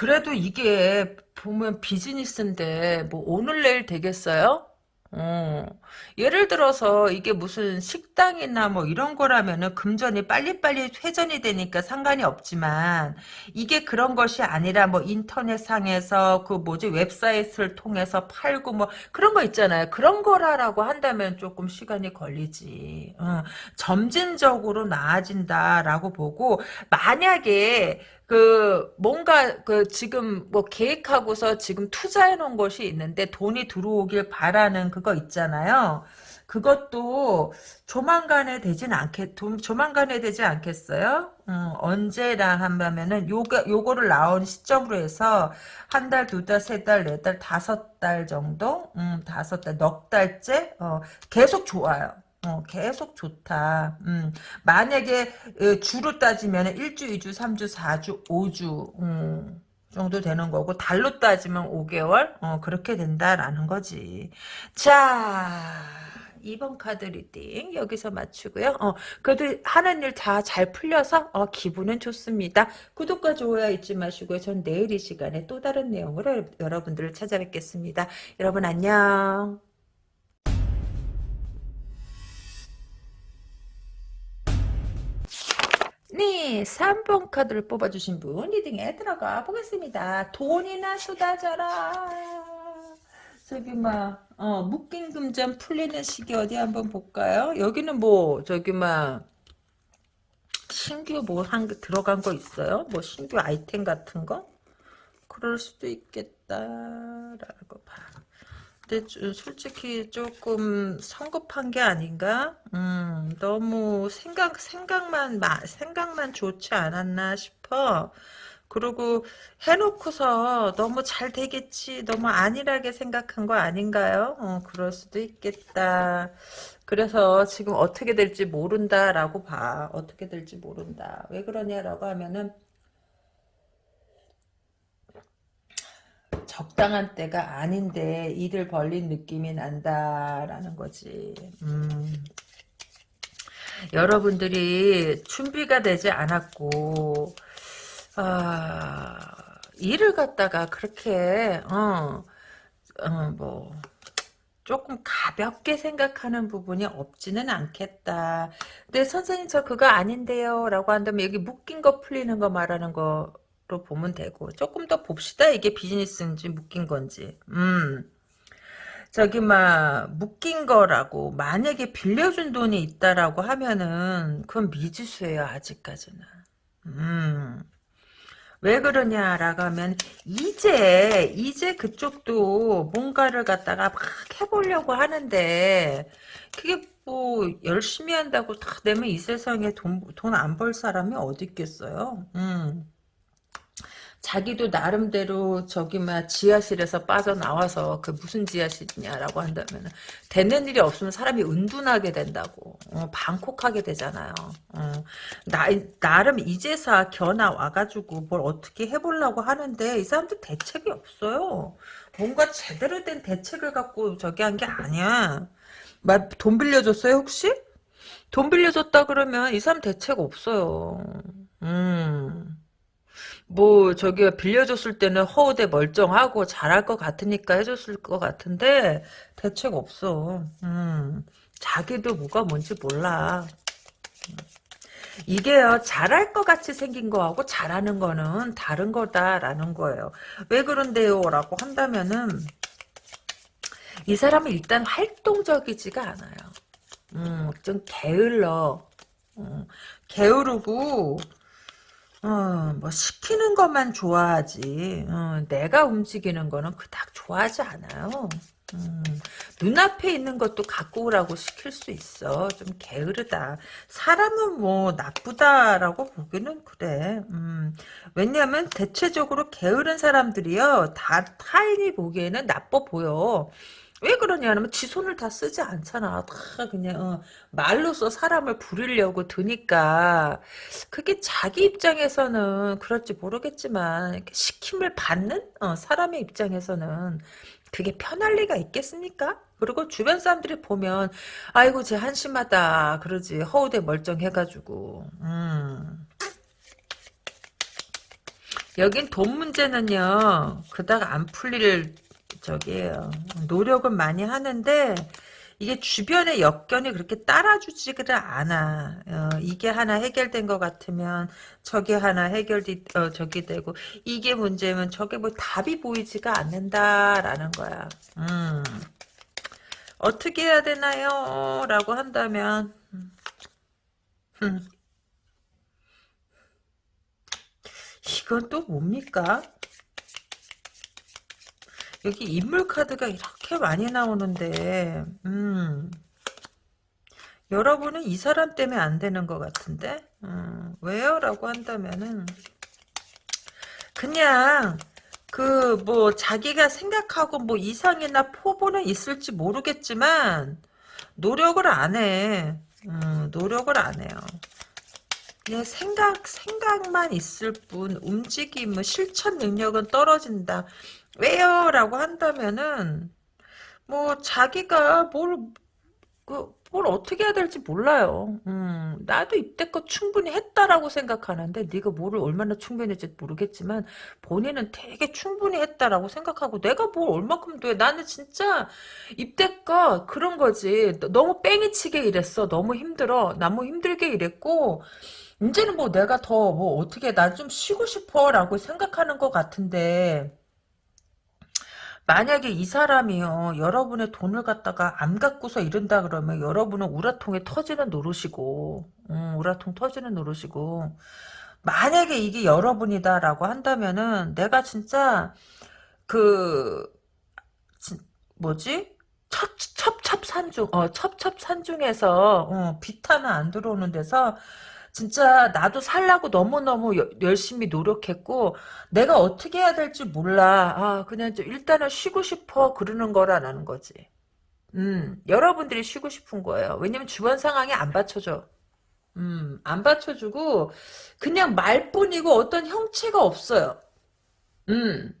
그래도 이게 보면 비즈니스인데 뭐 오늘 내일 되겠어요? 어. 예를 들어서 이게 무슨 식당이나 뭐 이런 거라면은 금전이 빨리빨리 회전이 되니까 상관이 없지만 이게 그런 것이 아니라 뭐 인터넷상에서 그 뭐지 웹사이트를 통해서 팔고 뭐 그런 거 있잖아요. 그런 거라라고 한다면 조금 시간이 걸리지. 어. 점진적으로 나아진다라고 보고 만약에 그 뭔가 그 지금 뭐 계획하고서 지금 투자해 놓은 것이 있는데 돈이 들어오길 바라는 그거 있잖아요. 그것도 조만간에 되진 않겠, 조만간에 되지 않겠어요? 음, 언제나 한다면은 요거, 요거를 나온 시점으로 해서 한 달, 두 달, 세 달, 네 달, 다섯 달 정도? 음, 다섯 달, 넉 달째? 어, 계속 좋아요. 어, 계속 좋다. 음, 만약에 어, 주로 따지면 1주, 2주, 3주, 4주, 5주 음, 정도 되는 거고 달로 따지면 5개월 어, 그렇게 된다라는 거지. 자 2번 카드 reading 여기서 마치고요. 어, 그래도 하는 일 다 잘 풀려서 어, 기분은 좋습니다. 구독과 좋아요 잊지 마시고요. 전 내일 이 시간에 또 다른 내용으로 여러분들을 찾아뵙겠습니다. 여러분 안녕. 네, 3번 카드를 뽑아주신 분 reading에 들어가 보겠습니다. 돈이나 쏟아져라. 저기 막 어, 묶인 금전 풀리는 시기 어디 한번 볼까요? 여기는 뭐 저기 막 신규 뭐한개 들어간 거 있어요? 뭐 신규 아이템 같은 거? 그럴 수도 있겠다라고 봐. 근데 솔직히 조금 성급한 게 아닌가? 음, 너무 생각, 생각만, 생각만 좋지 않았나 싶어. 그리고 해놓고서 너무 잘 되겠지, 너무 안일하게 생각한 거 아닌가요? 어, 그럴 수도 있겠다. 그래서 지금 어떻게 될지 모른다라고 봐. 어떻게 될지 모른다. 왜 그러냐라고 하면은, 적당한 때가 아닌데 일을 벌린 느낌이 난다라는 거지. 음. 여러분들이 준비가 되지 않았고 아, 일을 갖다가 그렇게 어, 어, 뭐 조금 가볍게 생각하는 부분이 없지는 않겠다. 근데 선생님 저 그거 아닌데요 라고 한다면 여기 묶인 거 풀리는 거 말하는 거 로 보면 되고 조금 더 봅시다. 이게 비즈니스인지 묶인 건지. 음. 저기 막 묶인 거라고 만약에 빌려준 돈이 있다라고 하면은 그건 미지수예요. 아직까지는. 음. 왜 그러냐라고 하면 이제 이제 그쪽도 뭔가를 갖다가 막 해보려고 하는데 그게 뭐 열심히 한다고 다 되면 이 세상에 돈 돈 안 벌 사람이 어디 있겠어요. 음. 자기도 나름대로 저기 막 지하실에서 빠져나와서 그 무슨 지하실이냐라고 한다면 되는 일이 없으면 사람이 은둔하게 된다고 어, 방콕하게 되잖아요. 어, 나, 나름 이제사 견아 와가지고 뭘 어떻게 해보려고 하는데 이 사람들 대책이 없어요. 뭔가 제대로 된 대책을 갖고 저기 한 게 아니야. 막 돈 빌려줬어요 혹시? 돈 빌려줬다 그러면 이 사람 대책 없어요. 음. 뭐 저기 빌려줬을 때는 허우대 멀쩡하고 잘할 것 같으니까 해줬을 것 같은데 대책 없어. 음. 자기도 뭐가 뭔지 몰라. 이게요 잘할 것 같이 생긴 거하고 잘하는 거는 다른 거다라는 거예요. 왜 그런데요? 라고 한다면은 이 사람은 일단 활동적이지가 않아요. 음, 좀 게을러. 음, 게으르고 어, 뭐 시키는 것만 좋아하지. 어, 내가 움직이는 거는 그닥 좋아하지 않아요. 음, 눈앞에 있는 것도 갖고 오라고 시킬 수 있어. 좀 게으르다. 사람은 뭐 나쁘다라고 보기는 그래. 음, 왜냐하면 대체적으로 게으른 사람들이요. 다 타인이 보기에는 나빠 보여. 왜 그러냐면 지 손을 다 쓰지 않잖아. 다 그냥 어, 말로써 사람을 부리려고 드니까 그게 자기 입장에서는 그럴지 모르겠지만 시킴을 받는 어, 사람의 입장에서는 그게 편할 리가 있겠습니까? 그리고 주변 사람들이 보면 아이고 쟤 한심하다 그러지 허우대 멀쩡해가지고 음. 여긴 돈 문제는요 그닥 안 풀릴 저기에요 노력은 많이 하는데 이게 주변의 역견이 그렇게 따라주지를 않아. 어, 이게 하나 해결된 것 같으면 저게 하나 해결이 어, 저기 되고 이게 문제면 저게 뭐 답이 보이지가 않는다라는 거야. 음. 어떻게 해야 되나요? 라고 한다면 음. 이건 또 뭡니까? 여기 인물 카드가 이렇게 많이 나오는데 음, 여러분은 이 사람 때문에 안 되는 것 같은데 음, 왜요? 라고 한다면은 그냥 그 뭐 자기가 생각하고 뭐 이상이나 포부는 있을지 모르겠지만 노력을 안 해. 음, 노력을 안 해요. 그냥 생각 생각만 있을 뿐 움직임 실천 능력은 떨어진다. 왜요? 라고 한다면은 뭐 자기가 뭘, 그, 뭘 어떻게 해야 될지 몰라요. 음, 나도 이때껏 충분히 했다라고 생각하는데 네가 뭐를 얼마나 충분히 했지 모르겠지만 본인은 되게 충분히 했다라고 생각하고 내가 뭘 얼마큼 돼. 나는 진짜 이때껏 그런 거지. 너무 뺑이치게 일했어. 너무 힘들어. 너무 힘들게 일했고 이제는 뭐 내가 더 뭐 어떻게 나 좀 쉬고 싶어 라고 생각하는 것 같은데 만약에 이 사람이요 여러분의 돈을 갖다가 안 갖고서 이른다 그러면 여러분은 우라통에 터지는 노릇이고 음, 우라통 터지는 노릇이고 만약에 이게 여러분이다라고 한다면은 내가 진짜 그 진, 뭐지? 첩, 첩 첩산중 어 첩첩산중에서 어, 비타는 안 들어오는 데서 진짜 나도 살라고 너무너무 여, 열심히 노력했고 내가 어떻게 해야 될지 몰라. 아 그냥 일단은 쉬고 싶어 그러는 거라는 거지. 음 여러분들이 쉬고 싶은 거예요. 왜냐면 주변 상황이 안 받쳐줘. 음, 안 받쳐주고, 그냥 말뿐이고 어떤 형체가 없어요. 음,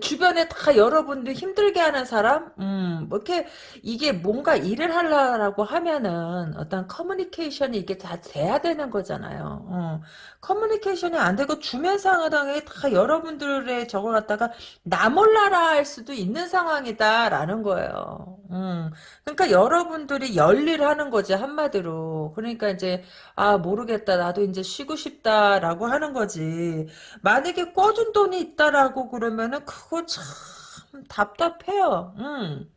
주변에 다 여러분들 힘들게 하는 사람, 음, 뭐 이렇게 이게 뭔가 일을 하려고 하면은 어떤 커뮤니케이션이 이게 다 돼야 되는 거잖아요. 어. 커뮤니케이션이 안 되고 주변 상황에 다 여러분들의 저걸 갖다가 나 몰라라 할 수도 있는 상황이다라는 거예요. 음. 그러니까 여러분들이 열일하는 거지 한마디로. 그러니까 이제 아 모르겠다 나도 이제 쉬고 싶다라고 하는 거지. 만약에 꿔준 돈이 있다라고 그러면은 그거 참 답답해요. 음.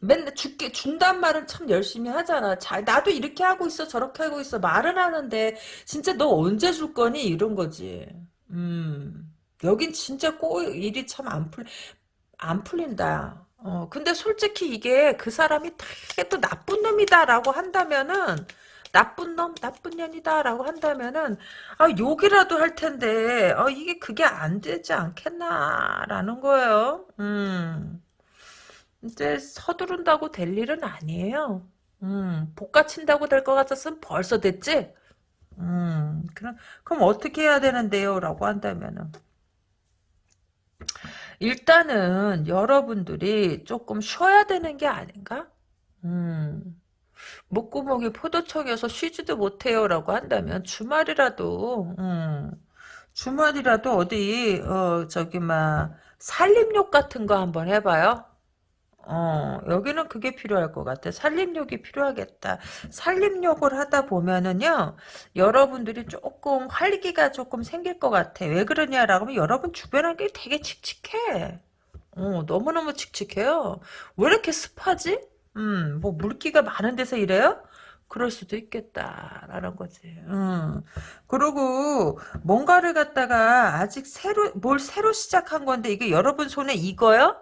맨날 줄게 준단 말은 참 열심히 하잖아. 자, 나도 이렇게 하고 있어 저렇게 하고 있어 말은 하는데 진짜 너 언제 줄 거니 이런 거지. 음. 여긴 진짜 꼭 일이 참 안 풀, 안 풀린다. 어, 근데 솔직히 이게 그 사람이 되게 또 나쁜 놈이다라고 한다면은 나쁜 놈, 나쁜 년이다라고 한다면은 아 욕이라도 할 텐데 어, 이게 그게 안 되지 않겠나라는 거예요. 음. 이제 서두른다고 될 일은 아니에요. 음, 복가친다고 될 것 같았으면 벌써 됐지? 음, 그럼, 그럼 어떻게 해야 되는데요? 라고 한다면은. 일단은 여러분들이 조금 쉬어야 되는 게 아닌가? 음, 목구멍이 포도청이어서 쉬지도 못해요라고 한다면 주말이라도 음, 주말이라도 어디 어 저기 막 살림욕 같은 거 한번 해봐요. 어, 여기는 그게 필요할 것 같아. 살림욕이 필요하겠다. 살림욕을 하다 보면은요, 여러분들이 조금 활기가 조금 생길 것 같아. 왜 그러냐라고 하면 여러분 주변 환경이 되게 칙칙해. 어, 너무너무 칙칙해요. 왜 이렇게 습하지? 음, 뭐 물기가 많은 데서 이래요? 그럴 수도 있겠다라는 거지. 음. 그리고 뭔가를 갖다가 아직 새로 뭘 새로 시작한 건데 이게 여러분 손에 익어요?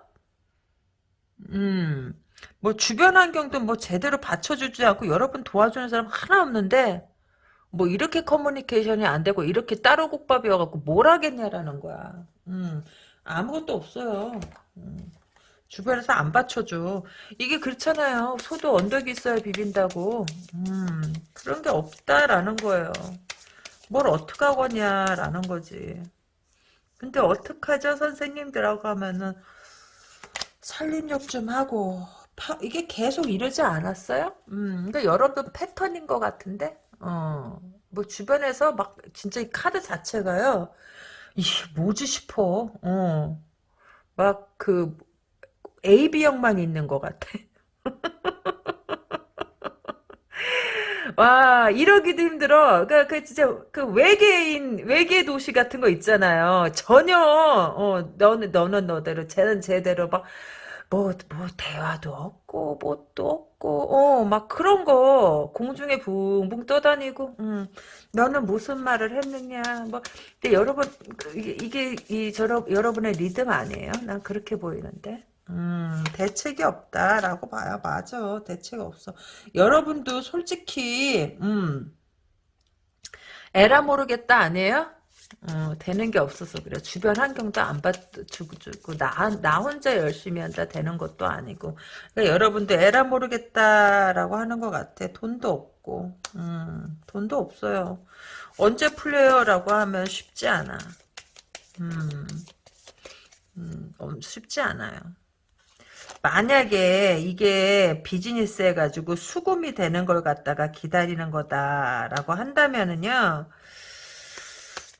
음. 뭐 주변 환경도 뭐 제대로 받쳐주지 않고 여러분 도와주는 사람 하나 없는데 뭐 이렇게 커뮤니케이션이 안 되고 이렇게 따로 국밥이어갖고 뭘 하겠냐라는 거야. 음. 아무것도 없어요. 음. 주변에서 안 받쳐줘. 이게 그렇잖아요. 소도 언덕이 있어야 비빈다고. 음, 그런 게 없다라는 거예요. 뭘 어떡하겠냐라는 거지. 근데 어떡하죠 선생님들하고 하면은 살림욕 좀 하고 파, 이게 계속 이러지 않았어요? 음, 그러니까 여러분 패턴인 것 같은데 어, 뭐 주변에서 막 진짜 이 카드 자체가요 이게 뭐지 싶어 어, 막 그 AB형만 있는 것 같아. 와, 이러기도 힘들어. 그, 그, 진짜, 그 외계인, 외계 도시 같은 거 있잖아요. 전혀, 어, 너는, 너는 너대로, 쟤는 쟤대로, 막, 뭐, 뭐, 대화도 없고, 뭣도 없고, 어, 막 그런 거, 공중에 붕붕 떠다니고, 음, 너는 무슨 말을 했느냐, 뭐, 근데 여러분, 그, 이게, 이게, 이, 저러, 여러분의 리듬 아니에요? 난 그렇게 보이는데. 음, 대책이 없다라고 봐요. 맞아. 대책 없어. 여러분도 솔직히, 음, 에라 모르겠다 아니에요? 어, 되는 게 없어서 그래. 주변 환경도 안 받주고 주고 나, 나 혼자 열심히 한다 되는 것도 아니고. 그러니까 여러분도 에라 모르겠다라고 하는 것 같아. 돈도 없고, 음, 돈도 없어요. 언제 풀려요라고 하면 쉽지 않아. 음, 음, 쉽지 않아요. 만약에 이게 비즈니스 해가지고 수금이 되는 걸 갖다가 기다리는 거다라고 한다면은요,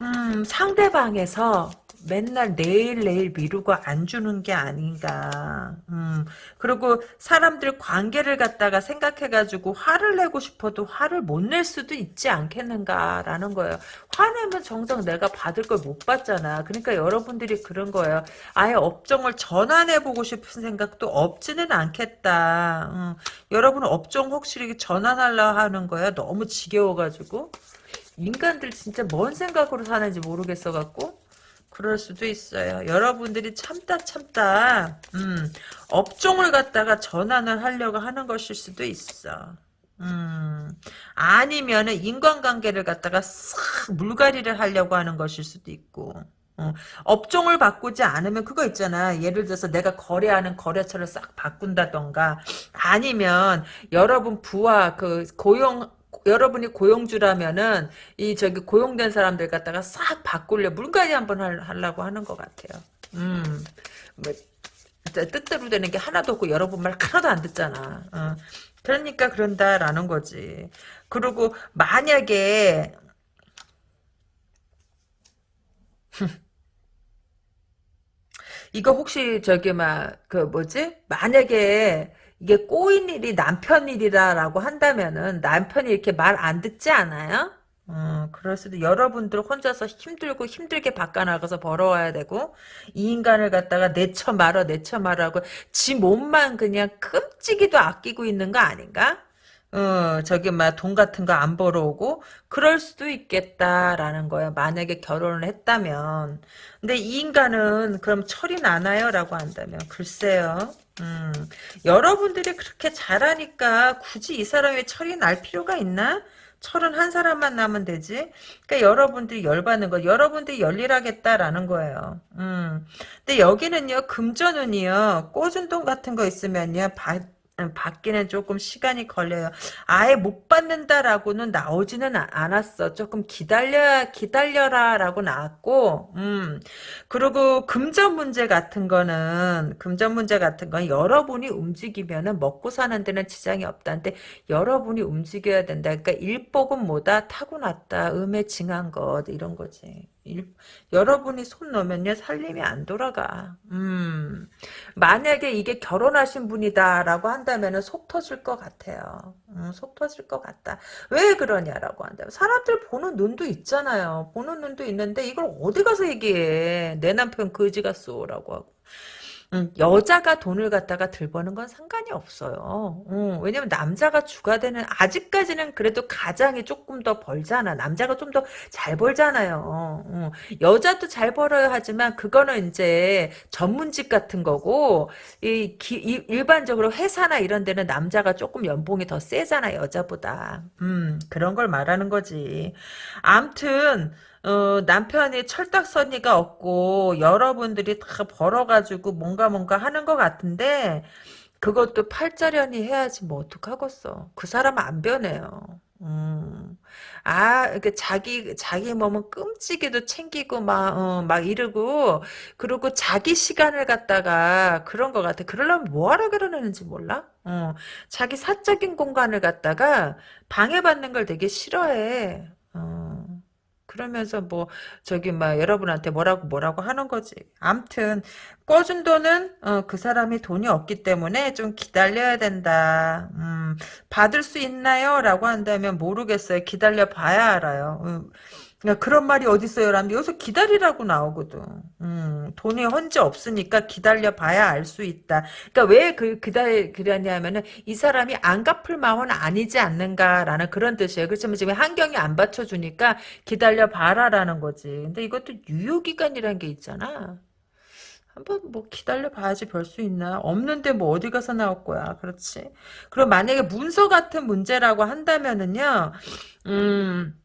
음, 상대방에서 맨날 내일 내일 미루고 안 주는 게 아닌가. 음, 그리고 사람들 관계를 갖다가 생각해가지고 화를 내고 싶어도 화를 못 낼 수도 있지 않겠는가라는 거예요. 화내면 정작 내가 받을 걸 못 받잖아. 그러니까 여러분들이 그런 거예요. 아예 업종을 전환해보고 싶은 생각도 없지는 않겠다. 음, 여러분 업종 혹시 전환하려 하는 거야? 너무 지겨워가지고. 인간들 진짜 뭔 생각으로 사는지 모르겠어갖고. 그럴 수도 있어요. 여러분들이 참다 참다 음, 업종을 갖다가 전환을 하려고 하는 것일 수도 있어. 음, 아니면은 인간관계를 갖다가 싹 물갈이를 하려고 하는 것일 수도 있고. 어, 업종을 바꾸지 않으면 그거 있잖아. 예를 들어서 내가 거래하는 거래처를 싹 바꾼다던가 아니면 여러분 부하 그 고용 여러분이 고용주라면은 이 저기 고용된 사람들 갖다가 싹 바꾸려 물갈이 한번 하려고 하는 것 같아요. 음, 뭐 뜻대로 되는 게 하나도 없고 여러분 말 하나도 안 듣잖아. 어. 그러니까 그런다라는 거지. 그리고 만약에 이거 혹시 저기 막 그 뭐지? 만약에 이게 꼬인 일이 남편 일이라고 한다면은 남편이 이렇게 말 안 듣지 않아요? 어, 그럴 수도 여러분들 혼자서 힘들고 힘들게 바꿔나가서 벌어와야 되고 이 인간을 갖다가 내쳐 말어 내쳐 말하고 지 몸만 그냥 끔찍이도 아끼고 있는 거 아닌가? 어, 저기, 막, 돈 같은 거 안 벌어오고, 그럴 수도 있겠다라는 거야. 만약에 결혼을 했다면. 근데 이 인간은 그럼 철이 나나요? 라고 한다면. 글쎄요. 음, 여러분들이 그렇게 잘하니까 굳이 이 사람의 철이 날 필요가 있나? 철은 한 사람만 나면 되지. 그러니까 여러분들이 열받는 거, 여러분들이 열일하겠다라는 거예요. 음. 근데 여기는요, 금전운이요, 꽂은 돈 같은 거 있으면요, 받, 받기는 조금 시간이 걸려요. 아예 못 받는다라고는 나오지는 아- 않았어. 조금 기다려 기다려라라고 나왔고, 음 그리고 금전 문제 같은 거는 금전 문제 같은 건 여러분이 움직이면은 먹고 사는 데는 지장이 없다는데 여러분이 움직여야 된다. 그러니까 일복은 뭐다 타고났다. 음에 징한 것 이런 거지. 일, 여러분이 손 놓으면요 살림이 안 돌아가. 음 만약에 이게 결혼하신 분이다라고 한다면은 속 터질 것 같아요. 음, 속 터질 것 같다. 왜 그러냐라고 한다면 사람들 보는 눈도 있잖아요. 보는 눈도 있는데 이걸 어디 가서 얘기해? 내 남편 거지 같소라고 하고. 음, 여자가 돈을 갖다가 들버는 건 상관이 없어요. 음, 왜냐면 남자가 주가 되는 아직까지는 그래도 가장이 조금 더 벌잖아. 남자가 좀 더 잘 벌잖아요. 음, 여자도 잘 벌어야 하지만 그거는 이제 전문직 같은 거고 이, 기- 이- 일반적으로 회사나 이런 데는 남자가 조금 연봉이 더 세잖아 여자보다. 음, 그런 걸 말하는 거지. 암튼 어, 남편이 철딱서니가 없고 여러분들이 다 벌어가지고 뭔가 뭔가 하는 것 같은데 그것도 팔자련이 해야지 뭐 어떡하겠어. 그 사람은 안 변해요. 음. 아, 이렇게 자기, 자기 몸은 끔찍이도 챙기고 막, 어, 막 이러고, 그리고 자기 시간을 갖다가 그런 것 같아. 그러려면 뭐하러 그러는지 몰라? 어, 자기 사적인 공간을 갖다가 방해받는 걸 되게 싫어해. 어. 그러면서 뭐 저기 막 여러분한테 뭐라고 뭐라고 하는 거지. 암튼 꿔준 돈은 어, 그 사람이 돈이 없기 때문에 좀 기다려야 된다. 음, 받을 수 있나요? 라고 한다면 모르겠어요. 기다려 봐야 알아요. 음, 야, 그런 말이 어딨어요? 라는데 여기서 기다리라고 나오거든. 음, 돈이 현재 없으니까 기다려 봐야 알 수 있다. 그러니까 왜 그, 기다려, 그러냐면은 이 사람이 안 갚을 마음은 아니지 않는가라는 그런 뜻이에요. 그렇지만 지금 환경이 안 받쳐주니까 기다려 봐라라는 거지. 근데 이것도 유효기간이라는 게 있잖아. 한번 뭐 기다려 봐야지 별 수 있나? 없는데 뭐 어디 가서 나올 거야. 그렇지. 그럼 만약에 문서 같은 문제라고 한다면은요, 음,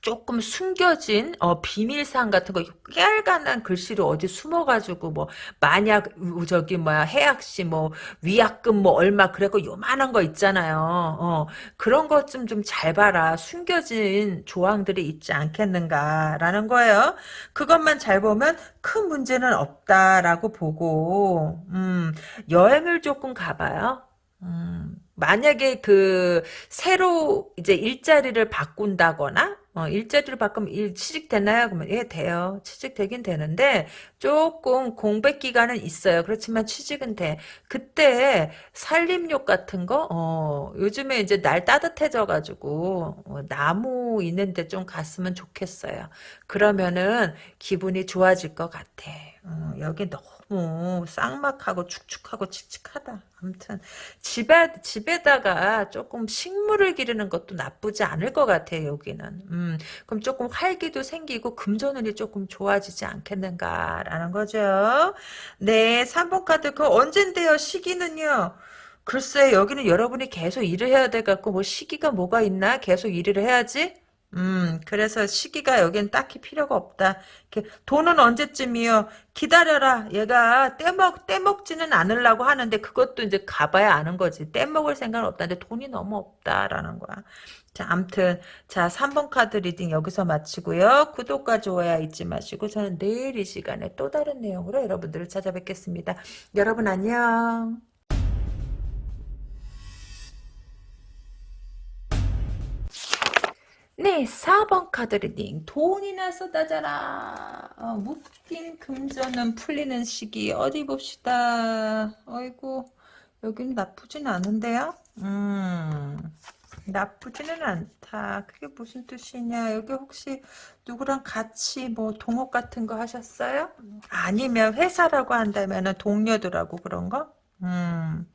조금 숨겨진 어, 비밀사항 같은 거 깨알간한 글씨로 어디 숨어가지고 뭐 만약 우- 저기 뭐야 해약시 뭐 위약금 뭐 얼마 그래고 요만한 거 있잖아요. 어, 그런 것 좀 좀 잘 봐라. 숨겨진 조항들이 있지 않겠는가라는 거예요. 그것만 잘 보면 큰 문제는 없다라고 보고 음, 여행을 조금 가봐요. 음, 만약에 그 새로 이제 일자리를 바꾼다거나 어, 일자리를 바꾸면 일 취직되나요? 그러면 예 돼요. 취직되긴 되는데 조금 공백 기간은 있어요. 그렇지만 취직은 돼. 그때 살림욕 같은 거 어, 요즘에 이제 날 따뜻해져 가지고 어, 나무 있는데 좀 갔으면 좋겠어요. 그러면은 기분이 좋아질 것 같아. 어, 여기 너무 쌍막하고 축축하고 칙칙하다. 아무튼 집에 집에다가 조금 식물을 기르는 것도 나쁘지 않을 것 같아요. 여기는. 음, 그럼 조금 활기도 생기고 금전운이 조금 좋아지지 않겠는가 라는 거죠. 네, 3번 카드 그 언젠데요? 시기는요. 글쎄 여기는 여러분이 계속 일을 해야 돼 갖고 뭐 시기가 뭐가 있나? 계속 일을 해야지. 음, 그래서 시기가 여긴 딱히 필요가 없다. 돈은 언제쯤이요? 기다려라. 얘가 떼먹, 떼먹지는 않으려고 하는데 그것도 이제 가봐야 아는 거지. 떼먹을 생각은 없다는데 돈이 너무 없다라는 거야. 자, 암튼. 자, 3번 카드 reading 여기서 마치고요. 구독과 좋아요 잊지 마시고 저는 내일 이 시간에 또 다른 내용으로 여러분들을 찾아뵙겠습니다. 여러분 안녕. 네, 4번 카드 reading. 돈이나 쏟아져라. 어, 묶인 금전은 풀리는 시기. 어디 봅시다. 어이구, 여긴 나쁘진 않은데요? 음, 나쁘지는 않다. 그게 무슨 뜻이냐. 여기 혹시 누구랑 같이 뭐 동업 같은 거 하셨어요? 아니면 회사라고 한다면 동료들하고 그런 거? 음.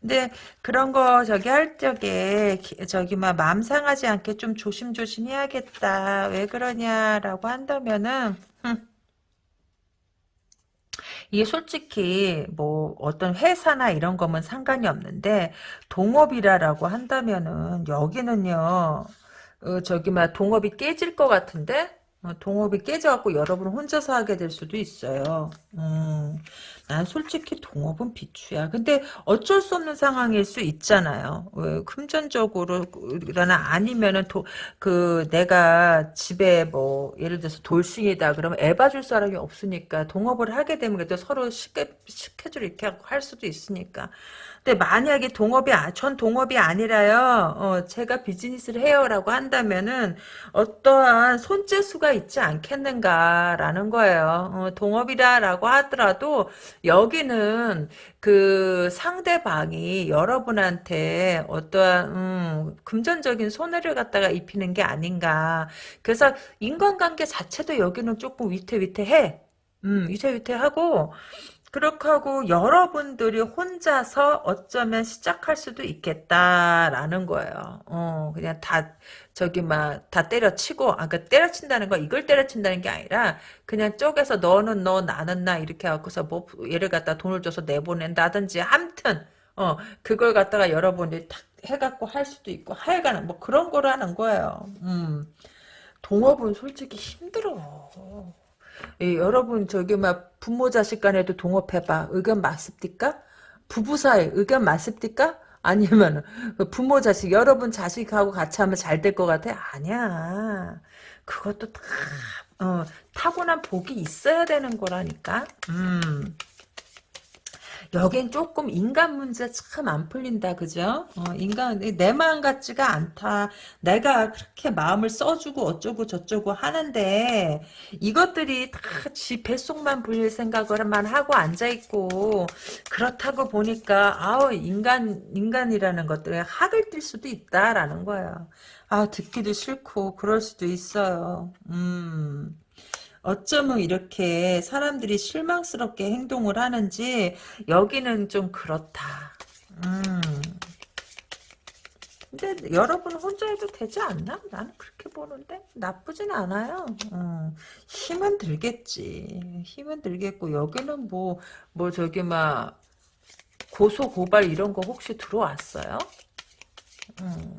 근데 그런 거 저기 할 적에 기- 저기 막 마음 상하지 않게 좀 조심조심 해야겠다. 왜 그러냐라고 한다면은 흠, 이게 솔직히 뭐 어떤 회사나 이런 거면 상관이 없는데 동업이라라고 한다면은 여기는요. 어, 저기 막 동업이 깨질 것 같은데 어, 동업이 깨져갖고 여러분 혼자서 하게 될 수도 있어요. 음, 난 솔직히 동업은 비추야. 근데 어쩔 수 없는 상황일 수 있잖아요. 왜 금전적으로 그러나 아니면은 도, 그 내가 집에 뭐 예를 들어서 돌싱이다 그러면 애 봐줄 사람이 없으니까 동업을 하게 되면 그래도 서로 쉽게 스케줄 이렇게 할 수도 있으니까. 근데 만약에 동업이 아, 전 동업이 아니라요. 어, 제가 비즈니스를 해요라고 한다면은 어떠한 손재수가 있지 않겠는가라는 거예요. 어, 동업이다라고 하더라도 여기는 그 상대방이 여러분한테 어떠한 음, 금전적인 손해를 갖다가 입히는 게 아닌가. 그래서 인간관계 자체도 여기는 조금 위태위태해. 음, 위태위태하고 그렇게 하고 여러분들이 혼자서 어쩌면 시작할 수도 있겠다라는 거예요. 어, 그냥 다 저기 막 다 때려치고 아까 그 때려친다는 거 이걸 때려친다는 게 아니라 그냥 쪼개서 너는 너 나는 나 이렇게 하고서 뭐 얘를 갖다 돈을 줘서 내보낸다든지 함튼 어 그걸 갖다가 여러분들이 탁 해갖고 할 수도 있고 하여간 뭐 그런 거라는 거예요. 음 동업은 솔직히 힘들어. 예, 여러분 저기 막 부모 자식 간에도 동업해봐. 의견 맞습니까? 부부 사이 의견 맞습니까? 아니면 부모 자식 여러분 자식하고 같이 하면 잘 될 것 같아? 아니야. 그것도 다 어, 타고난 복이 있어야 되는 거라니까. 음. 여긴 조금 인간 문제 참 안 풀린다 그죠? 어, 인간 내 마음 같지가 않다. 내가 그렇게 마음을 써주고 어쩌고 저쩌고 하는데 이것들이 다 지 뱃속만 불릴 생각을만 하고 앉아있고 그렇다고 보니까 아우 인간 인간이라는 것들에 학을 띨 수도 있다라는 거예요. 아 듣기도 싫고 그럴 수도 있어요. 음 어쩌면 이렇게 사람들이 실망스럽게 행동을 하는지 여기는 좀 그렇다. 음. 근데 여러분 혼자 해도 되지 않나? 나는 그렇게 보는데 나쁘진 않아요. 음. 힘은 들겠지. 힘은 들겠고 여기는 뭐뭐 뭐 저기 막 고소 고발 이런 거 혹시 들어왔어요? 음.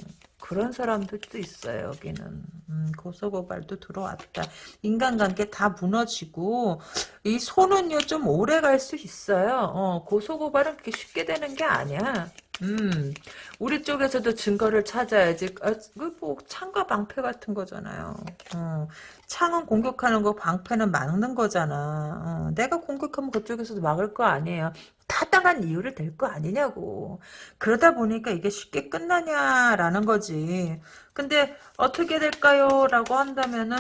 그런 사람들도 있어요 여기는. 음, 고소고발도 들어왔다. 인간관계 다 무너지고 이 손은요 좀 오래 갈 수 있어요. 어, 고소고발은 그렇게 쉽게 되는 게 아니야 음, 우리 쪽에서도 증거를 찾아야지. 아, 뭐 창과 방패 같은 거잖아요. 어, 창은 공격하는 거, 방패는 막는 거잖아. 어, 내가 공격하면 그쪽에서도 막을 거 아니에요. 타당한 이유를 댈 거 아니냐고. 그러다 보니까 이게 쉽게 끝나냐라는 거지. 근데 어떻게 될까요? 라고 한다면은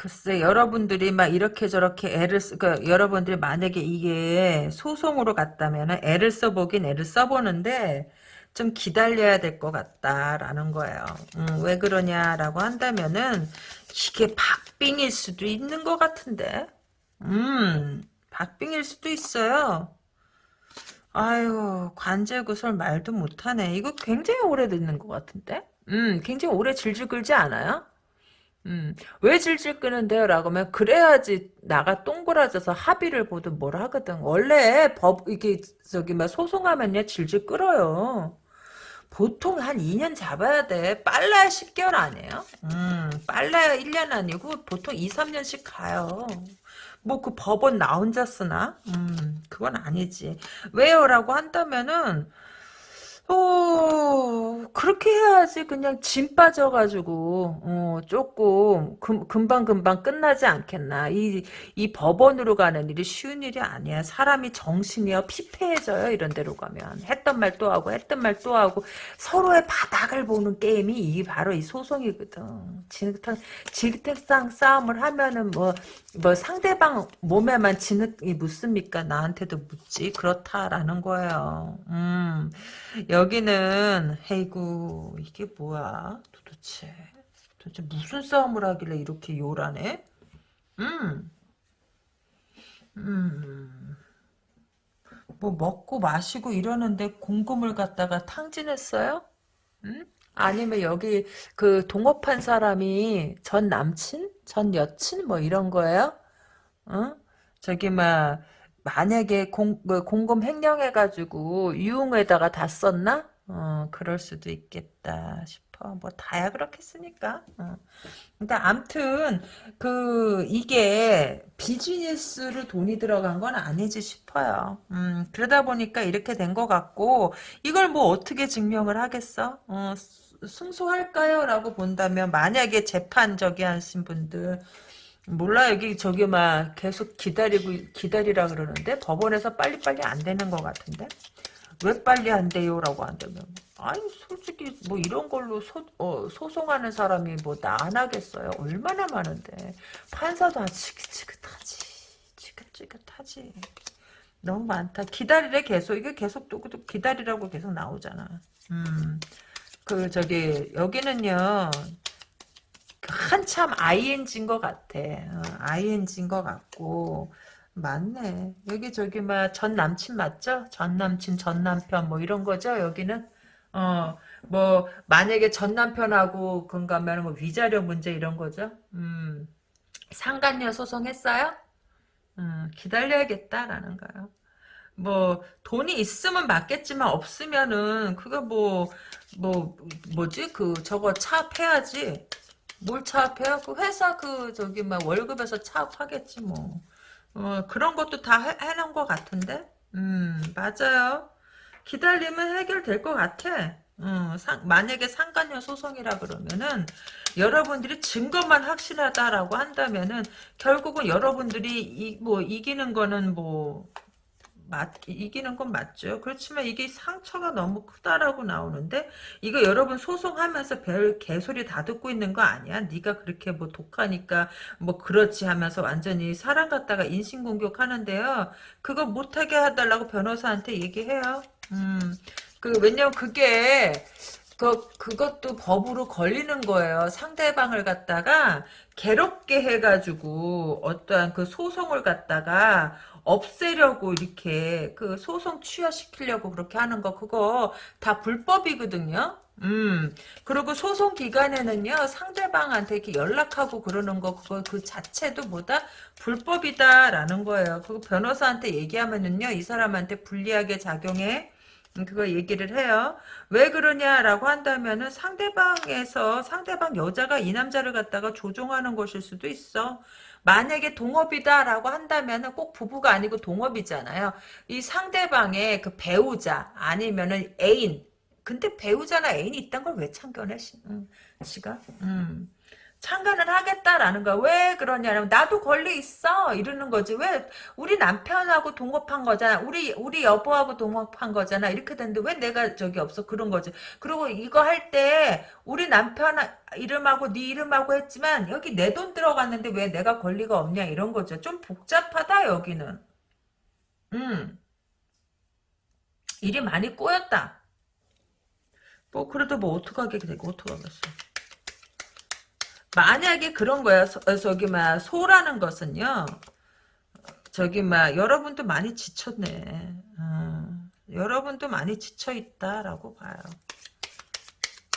글쎄 여러분들이 막 이렇게 저렇게 애를 쓰, 그러니까 여러분들이 만약에 이게 소송으로 갔다면 애를 써보긴 애를 써보는데 좀 기다려야 될 것 같다라는 거예요. 음, 왜 그러냐라고 한다면은 이게 박빙일 수도 있는 것 같은데. 음, 박빙일 수도 있어요. 아유, 관제구설 말도 못하네. 이거 굉장히 오래 듣는 것 같은데? 음, 굉장히 오래 질질 끌지 않아요? 음, 왜 질질 끄는데요? 라고 하면, 그래야지 나가 동그라져서 합의를 보든 뭘 하거든. 원래 법, 이게, 저기, 막 소송하면요, 질질 끌어요. 보통 한 2년 잡아야 돼. 빨라야 10개월 아니에요? 음, 빨라야 1년 아니고 보통 2, 3년씩 가요. 뭐 그 법원 나 혼자 쓰나? 음, 그건 아니지. 왜요? 라고 한다면은 어, 그렇게 해야지 그냥 짐 빠져가지고, 어, 조금, 금, 금방금방 끝나지 않겠나. 이, 이 법원으로 가는 일이 쉬운 일이 아니야. 사람이 정신이요, 피폐해져요, 이런 데로 가면. 했던 말 또 하고, 했던 말 또 하고, 서로의 바닥을 보는 게임이 이 바로 이 소송이거든. 진흙탕, 진흙탕 싸움을 하면은 뭐, 뭐 상대방 몸에만 진흙이 묻습니까? 나한테도 묻지. 그렇다라는 거예요. 음. 여 기는 헤이구 이게 뭐야 도대체 도대체 무슨 싸움을 하길래 이렇게 요란해? 음. 음. 뭐 먹고 마시고 이러는데 공금을 갖다가 탕진했어요? 음? 아니면 여기 그 동업한 사람이 전 남친? 전 여친? 뭐 이런 거예요? 어? 저기 막 만약에 공, 뭐 공금 횡령해가지고 유흥에다가 다 썼나? 어, 그럴 수도 있겠다 싶어. 뭐 다야 그렇겠으니까. 어. 근데 암튼 그 이게 비즈니스로 돈이 들어간 건 아니지 싶어요. 음, 그러다 보니까 이렇게 된 것 같고 이걸 뭐 어떻게 증명을 하겠어? 어, 수- 승소할까요? 라고 본다면 만약에 재판 저기 하신 분들 몰라. 여기 저기 막 계속 기다리고 기다리라 그러는데 법원에서 빨리빨리 안 되는 것 같은데? 왜 빨리 안 돼요라고 한다면. 아니 솔직히 뭐 이런 걸로 소, 어, 소송하는 사람이 뭐 나 안 하겠어요? 얼마나 많은데. 판사도 아 지긋지긋하지. 지긋지긋하지. 너무 많다. 기다리래 계속. 이게 계속 또 또 기다리라고 계속 나오잖아. 음그 저기 여기는요 한참 ING인 것 같아. 어, ING인 것 같고 맞네. 여기 저기 막 전 남친 맞죠? 전 남친, 전 남편 뭐 이런 거죠? 여기는 어 뭐 만약에 전 남편하고 그런가면 뭐 위자료 문제 이런 거죠? 음 상간녀 소송했어요? 음 기다려야겠다라는 거요. 뭐 돈이 있으면 맞겠지만 없으면은 그거 뭐뭐 뭐지 그 저거 차압해야지 뭘? 그 회사 그 저기 막 월급에서 차압하겠지 뭐. 어, 그런 것도 다 해, 해놓은 것 같은데? 음 맞아요. 기다리면 해결될 것 같아. 음, 상, 만약에 상간녀 소송이라 그러면은 여러분들이 증거만 확실하다라고 한다면은 결국은 여러분들이 이, 뭐 이기는 거는 뭐 맞, 이기는 건 맞죠. 그렇지만 이게 상처가 너무 크다라고 나오는데 이거 여러분 소송하면서 별 개소리 다 듣고 있는 거 아니야? 네가 그렇게 뭐 독하니까 뭐 그렇지 하면서 완전히 사람 갖다가 인신공격하는데요. 그거 못하게 해달라고 변호사한테 얘기해요. 음, 그 왜냐면 그게 그, 그것도 법으로 걸리는 거예요. 상대방을 갖다가 괴롭게 해가지고 어떠한 그 소송을 갖다가 없애려고 이렇게 그 소송 취하시키려고 그렇게 하는 거 그거 다 불법이거든요. 음 그리고 소송 기간에는요 상대방한테 이렇게 연락하고 그러는 거 그거 그 자체도 뭐다 불법이다라는 거예요. 그거 변호사한테 얘기하면은요 이 사람한테 불리하게 작용해. 음, 그거 얘기를 해요. 왜 그러냐라고 한다면은 상대방에서 상대방 여자가 이 남자를 갖다가 조종하는 것일 수도 있어. 만약에 동업이다라고 한다면은 꼭 부부가 아니고 동업이잖아요. 이 상대방의 그 배우자 아니면은 애인. 근데 배우자나 애인이 있단 걸 왜 참견해? 시, 음, 지가? 음. 참관을 하겠다라는 거야. 왜 그러냐면 나도 권리 있어 이러는 거지. 왜 우리 남편하고 동업한 거잖아. 우리 우리 여보하고 동업한 거잖아. 이렇게 되는데 왜 내가 저기 없어 그런 거지. 그리고 이거 할 때 우리 남편 이름하고 네 이름하고 했지만 여기 내 돈 들어갔는데 왜 내가 권리가 없냐 이런 거죠. 좀 복잡하다 여기는. 음 일이 많이 꼬였다. 뭐 그래도 뭐 어떡하게 되고 어떡하겠어. 만약에 그런 거야. 서, 어, 저기 막 소라는 것은요. 저기 막 여러분도 많이 지쳤네. 어, 여러분도 많이 지쳐 있다라고 봐요.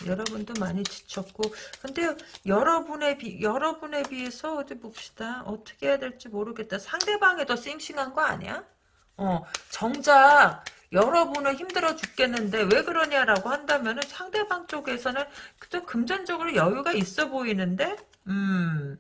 여러분도 많이 지쳤고 근데 여러분에 비 여러분에 비해서 어디 봅시다. 어떻게 해야 될지 모르겠다. 상대방이 더 싱싱한 거 아니야? 어, 정작 여러분은 힘들어 죽겠는데 왜 그러냐라고 한다면 은 상대방 쪽에서는 또 금전적으로 여유가 있어 보이는데, 음,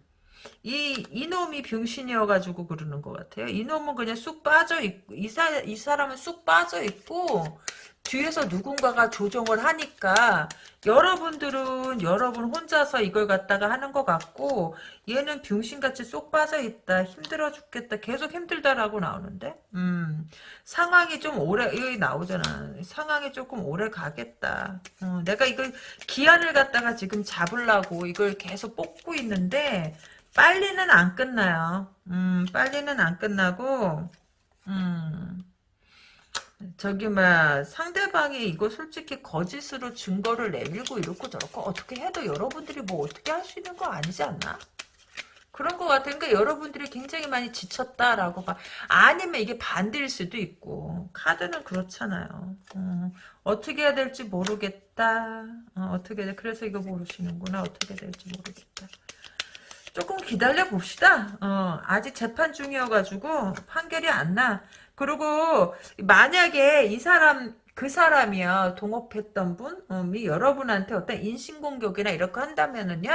이, 이놈이 병신이어가지고 그러는 것 같아요. 이놈은 그냥 쑥 빠져 있고, 이, 사, 이 사람은 쑥 빠져 있고, 뒤에서 누군가가 조정을 하니까 여러분들은 여러분 혼자서 이걸 갖다가 하는 것 같고 얘는 병신같이 쏙 빠져 있다 힘들어 죽겠다 계속 힘들다라고 나오는데? 음 상황이 좀 오래 여기 나오잖아. 상황이 조금 오래 가겠다. 어, 내가 이걸 기한을 갖다가 지금 잡으려고 이걸 계속 뽑고 있는데 빨리는 안 끝나요. 음 빨리는 안 끝나고 음 저기 막 상대방이 이거 솔직히 거짓으로 증거를 내밀고 이렇고 저렇고 어떻게 해도 여러분들이 뭐 어떻게 할 수 있는 거 아니지 않나? 그런 것 같으니까 그러니까 여러분들이 굉장히 많이 지쳤다라고 봐. 아니면 이게 반대일 수도 있고 카드는 그렇잖아요. 어, 떻게 해야 될지 모르겠다. 어, 떻게 그래서 이거 모르시는구나. 어떻게 될지 모르겠다. 조금 기다려 봅시다. 어, 아직 재판 중이어가지고 판결이 안 나. 그리고 만약에 이 사람 그 사람이요 동업했던 분이 여러분한테 어떤 인신공격이나 이렇게 한다면은요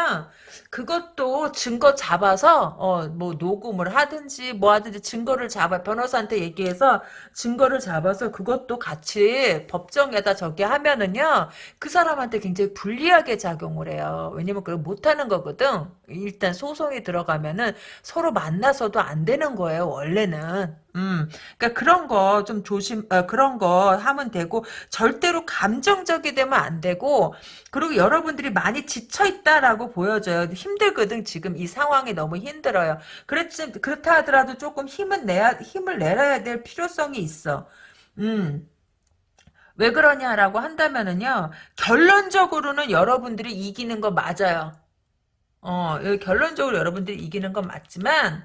그것도 증거 잡아서 어 뭐 녹음을 하든지 뭐 하든지 증거를 잡아 변호사한테 얘기해서 증거를 잡아서 그것도 같이 법정에다 저기 하면은요 그 사람한테 굉장히 불리하게 작용을 해요. 왜냐면 그걸 못하는 거거든. 일단 소송이 들어가면은 서로 만나서도 안 되는 거예요 원래는 음, 그러니까 그런 거 좀 조심, 어, 그런 거 하면 되고 절대로 감정적이 되면 안 되고 그리고 여러분들이 많이 지쳐 있다라고 보여져요. 힘들거든 지금 이 상황이 너무 힘들어요. 그렇지 그렇다 하더라도 조금 힘은 내야 힘을 내야 될 필요성이 있어. 음. 왜 그러냐라고 한다면은요 결론적으로는 여러분들이 이기는 거 맞아요. 어, 결론적으로 여러분들이 이기는 건 맞지만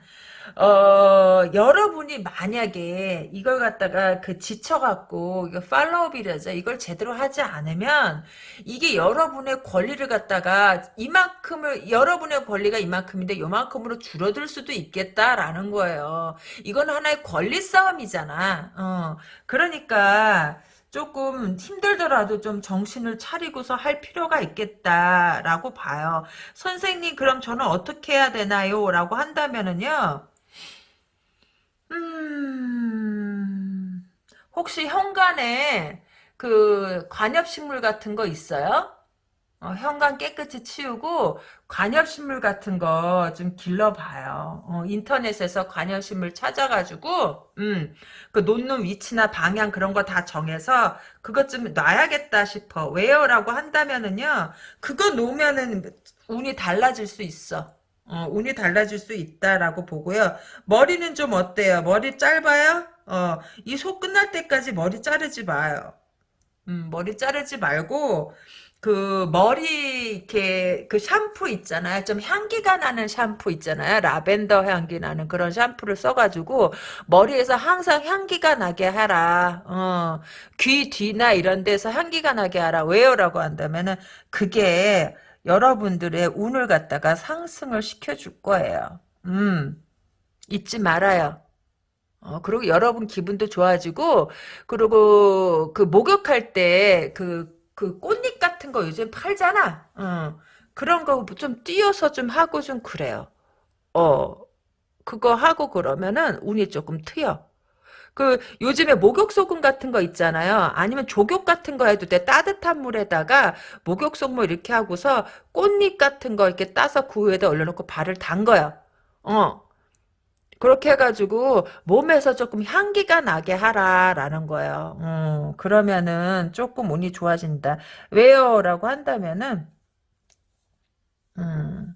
어, 여러분이 만약에 이걸 갖다가 그 지쳐갖고, 이거 팔로업이라죠. 이걸 제대로 하지 않으면, 이게 여러분의 권리를 갖다가 이만큼을, 여러분의 권리가 이만큼인데 요만큼으로 줄어들 수도 있겠다라는 거예요. 이건 하나의 권리 싸움이잖아. 어, 그러니까, 조금 힘들더라도 좀 정신을 차리고서 할 필요가 있겠다라고 봐요. 선생님 그럼 저는 어떻게 해야 되나요? 라고 한다면은요. 음, 혹시 현관에 그 관엽식물 같은 거 있어요? 어, 현관 깨끗이 치우고 관엽식물 같은 거 좀 길러봐요. 어, 인터넷에서 관엽식물 찾아가지고 음, 그 놓는 위치나 방향 그런 거 다 정해서 그것 좀 놔야겠다 싶어. 왜요? 라고 한다면은요. 그거 놓으면은 운이 달라질 수 있어. 어, 운이 달라질 수 있다라고 보고요. 머리는 좀 어때요? 머리 짧아요? 어, 이 속 끝날 때까지 머리 자르지 마요. 음, 머리 자르지 말고 그 머리 이렇게 그 샴푸 있잖아요. 좀 향기가 나는 샴푸 있잖아요. 라벤더 향기 나는 그런 샴푸를 써가지고 머리에서 항상 향기가 나게 하라. 어, 귀 뒤나 이런 데서 향기가 나게 하라. 왜요 라고 한다면은 그게 여러분들의 운을 갖다가 상승을 시켜줄 거예요. 음, 잊지 말아요. 어, 그리고 여러분 기분도 좋아지고, 그리고 그 목욕할 때 그, 그 꽃잎 같은 거 요즘 팔잖아. 어, 그런 거 좀 띄어서 좀 하고 좀 그래요. 어, 그거 하고 그러면은 운이 조금 트여. 그 요즘에 목욕 소금 같은 거 있잖아요. 아니면 조격 같은 거 해도 돼. 따뜻한 물에다가 목욕 소금 이렇게 하고서 꽃잎 같은 거 이렇게 따서 그 위에다 올려놓고 발을 담궈요. 어. 그렇게 해가지고 몸에서 조금 향기가 나게 하라라는 거예요. 음, 그러면은 조금 운이 좋아진다. 왜요? 라고 한다면은 음,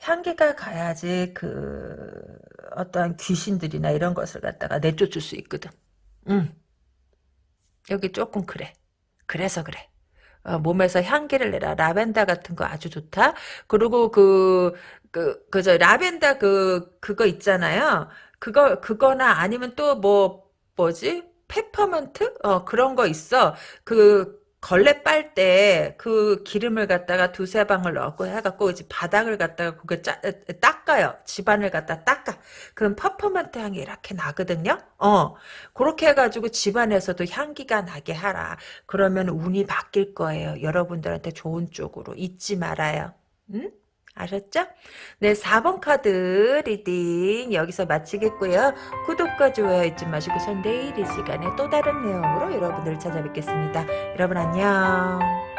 향기가 가야지 그 어떠한 귀신들이나 이런 것을 갖다가 내쫓을 수 있거든. 응. 여기 조금 그래. 그래서 그래. 어, 몸에서 향기를 내라. 라벤더 같은 거 아주 좋다. 그리고 그, 그, 그저 라벤더 그, 그거 있잖아요. 그거, 그거나 아니면 또 뭐, 뭐지? 페퍼민트? 어, 그런 거 있어. 그, 걸레 빨 때 그 기름을 갖다가 두세 방울 넣고 해갖고 이제 바닥을 갖다가 그게 짜, 닦아요. 집안을 갖다 닦아. 그럼 페퍼민트 향이 이렇게 나거든요. 어, 그렇게 해가지고 집안에서도 향기가 나게 하라. 그러면 운이 바뀔 거예요. 여러분들한테 좋은 쪽으로 잊지 말아요. 응? 아셨죠? 네, 4번 카드 reading 여기서 마치겠고요. 구독과 좋아요 잊지 마시고 전 내일 이 시간에 또 다른 내용으로 여러분들을 찾아뵙겠습니다. 여러분 안녕.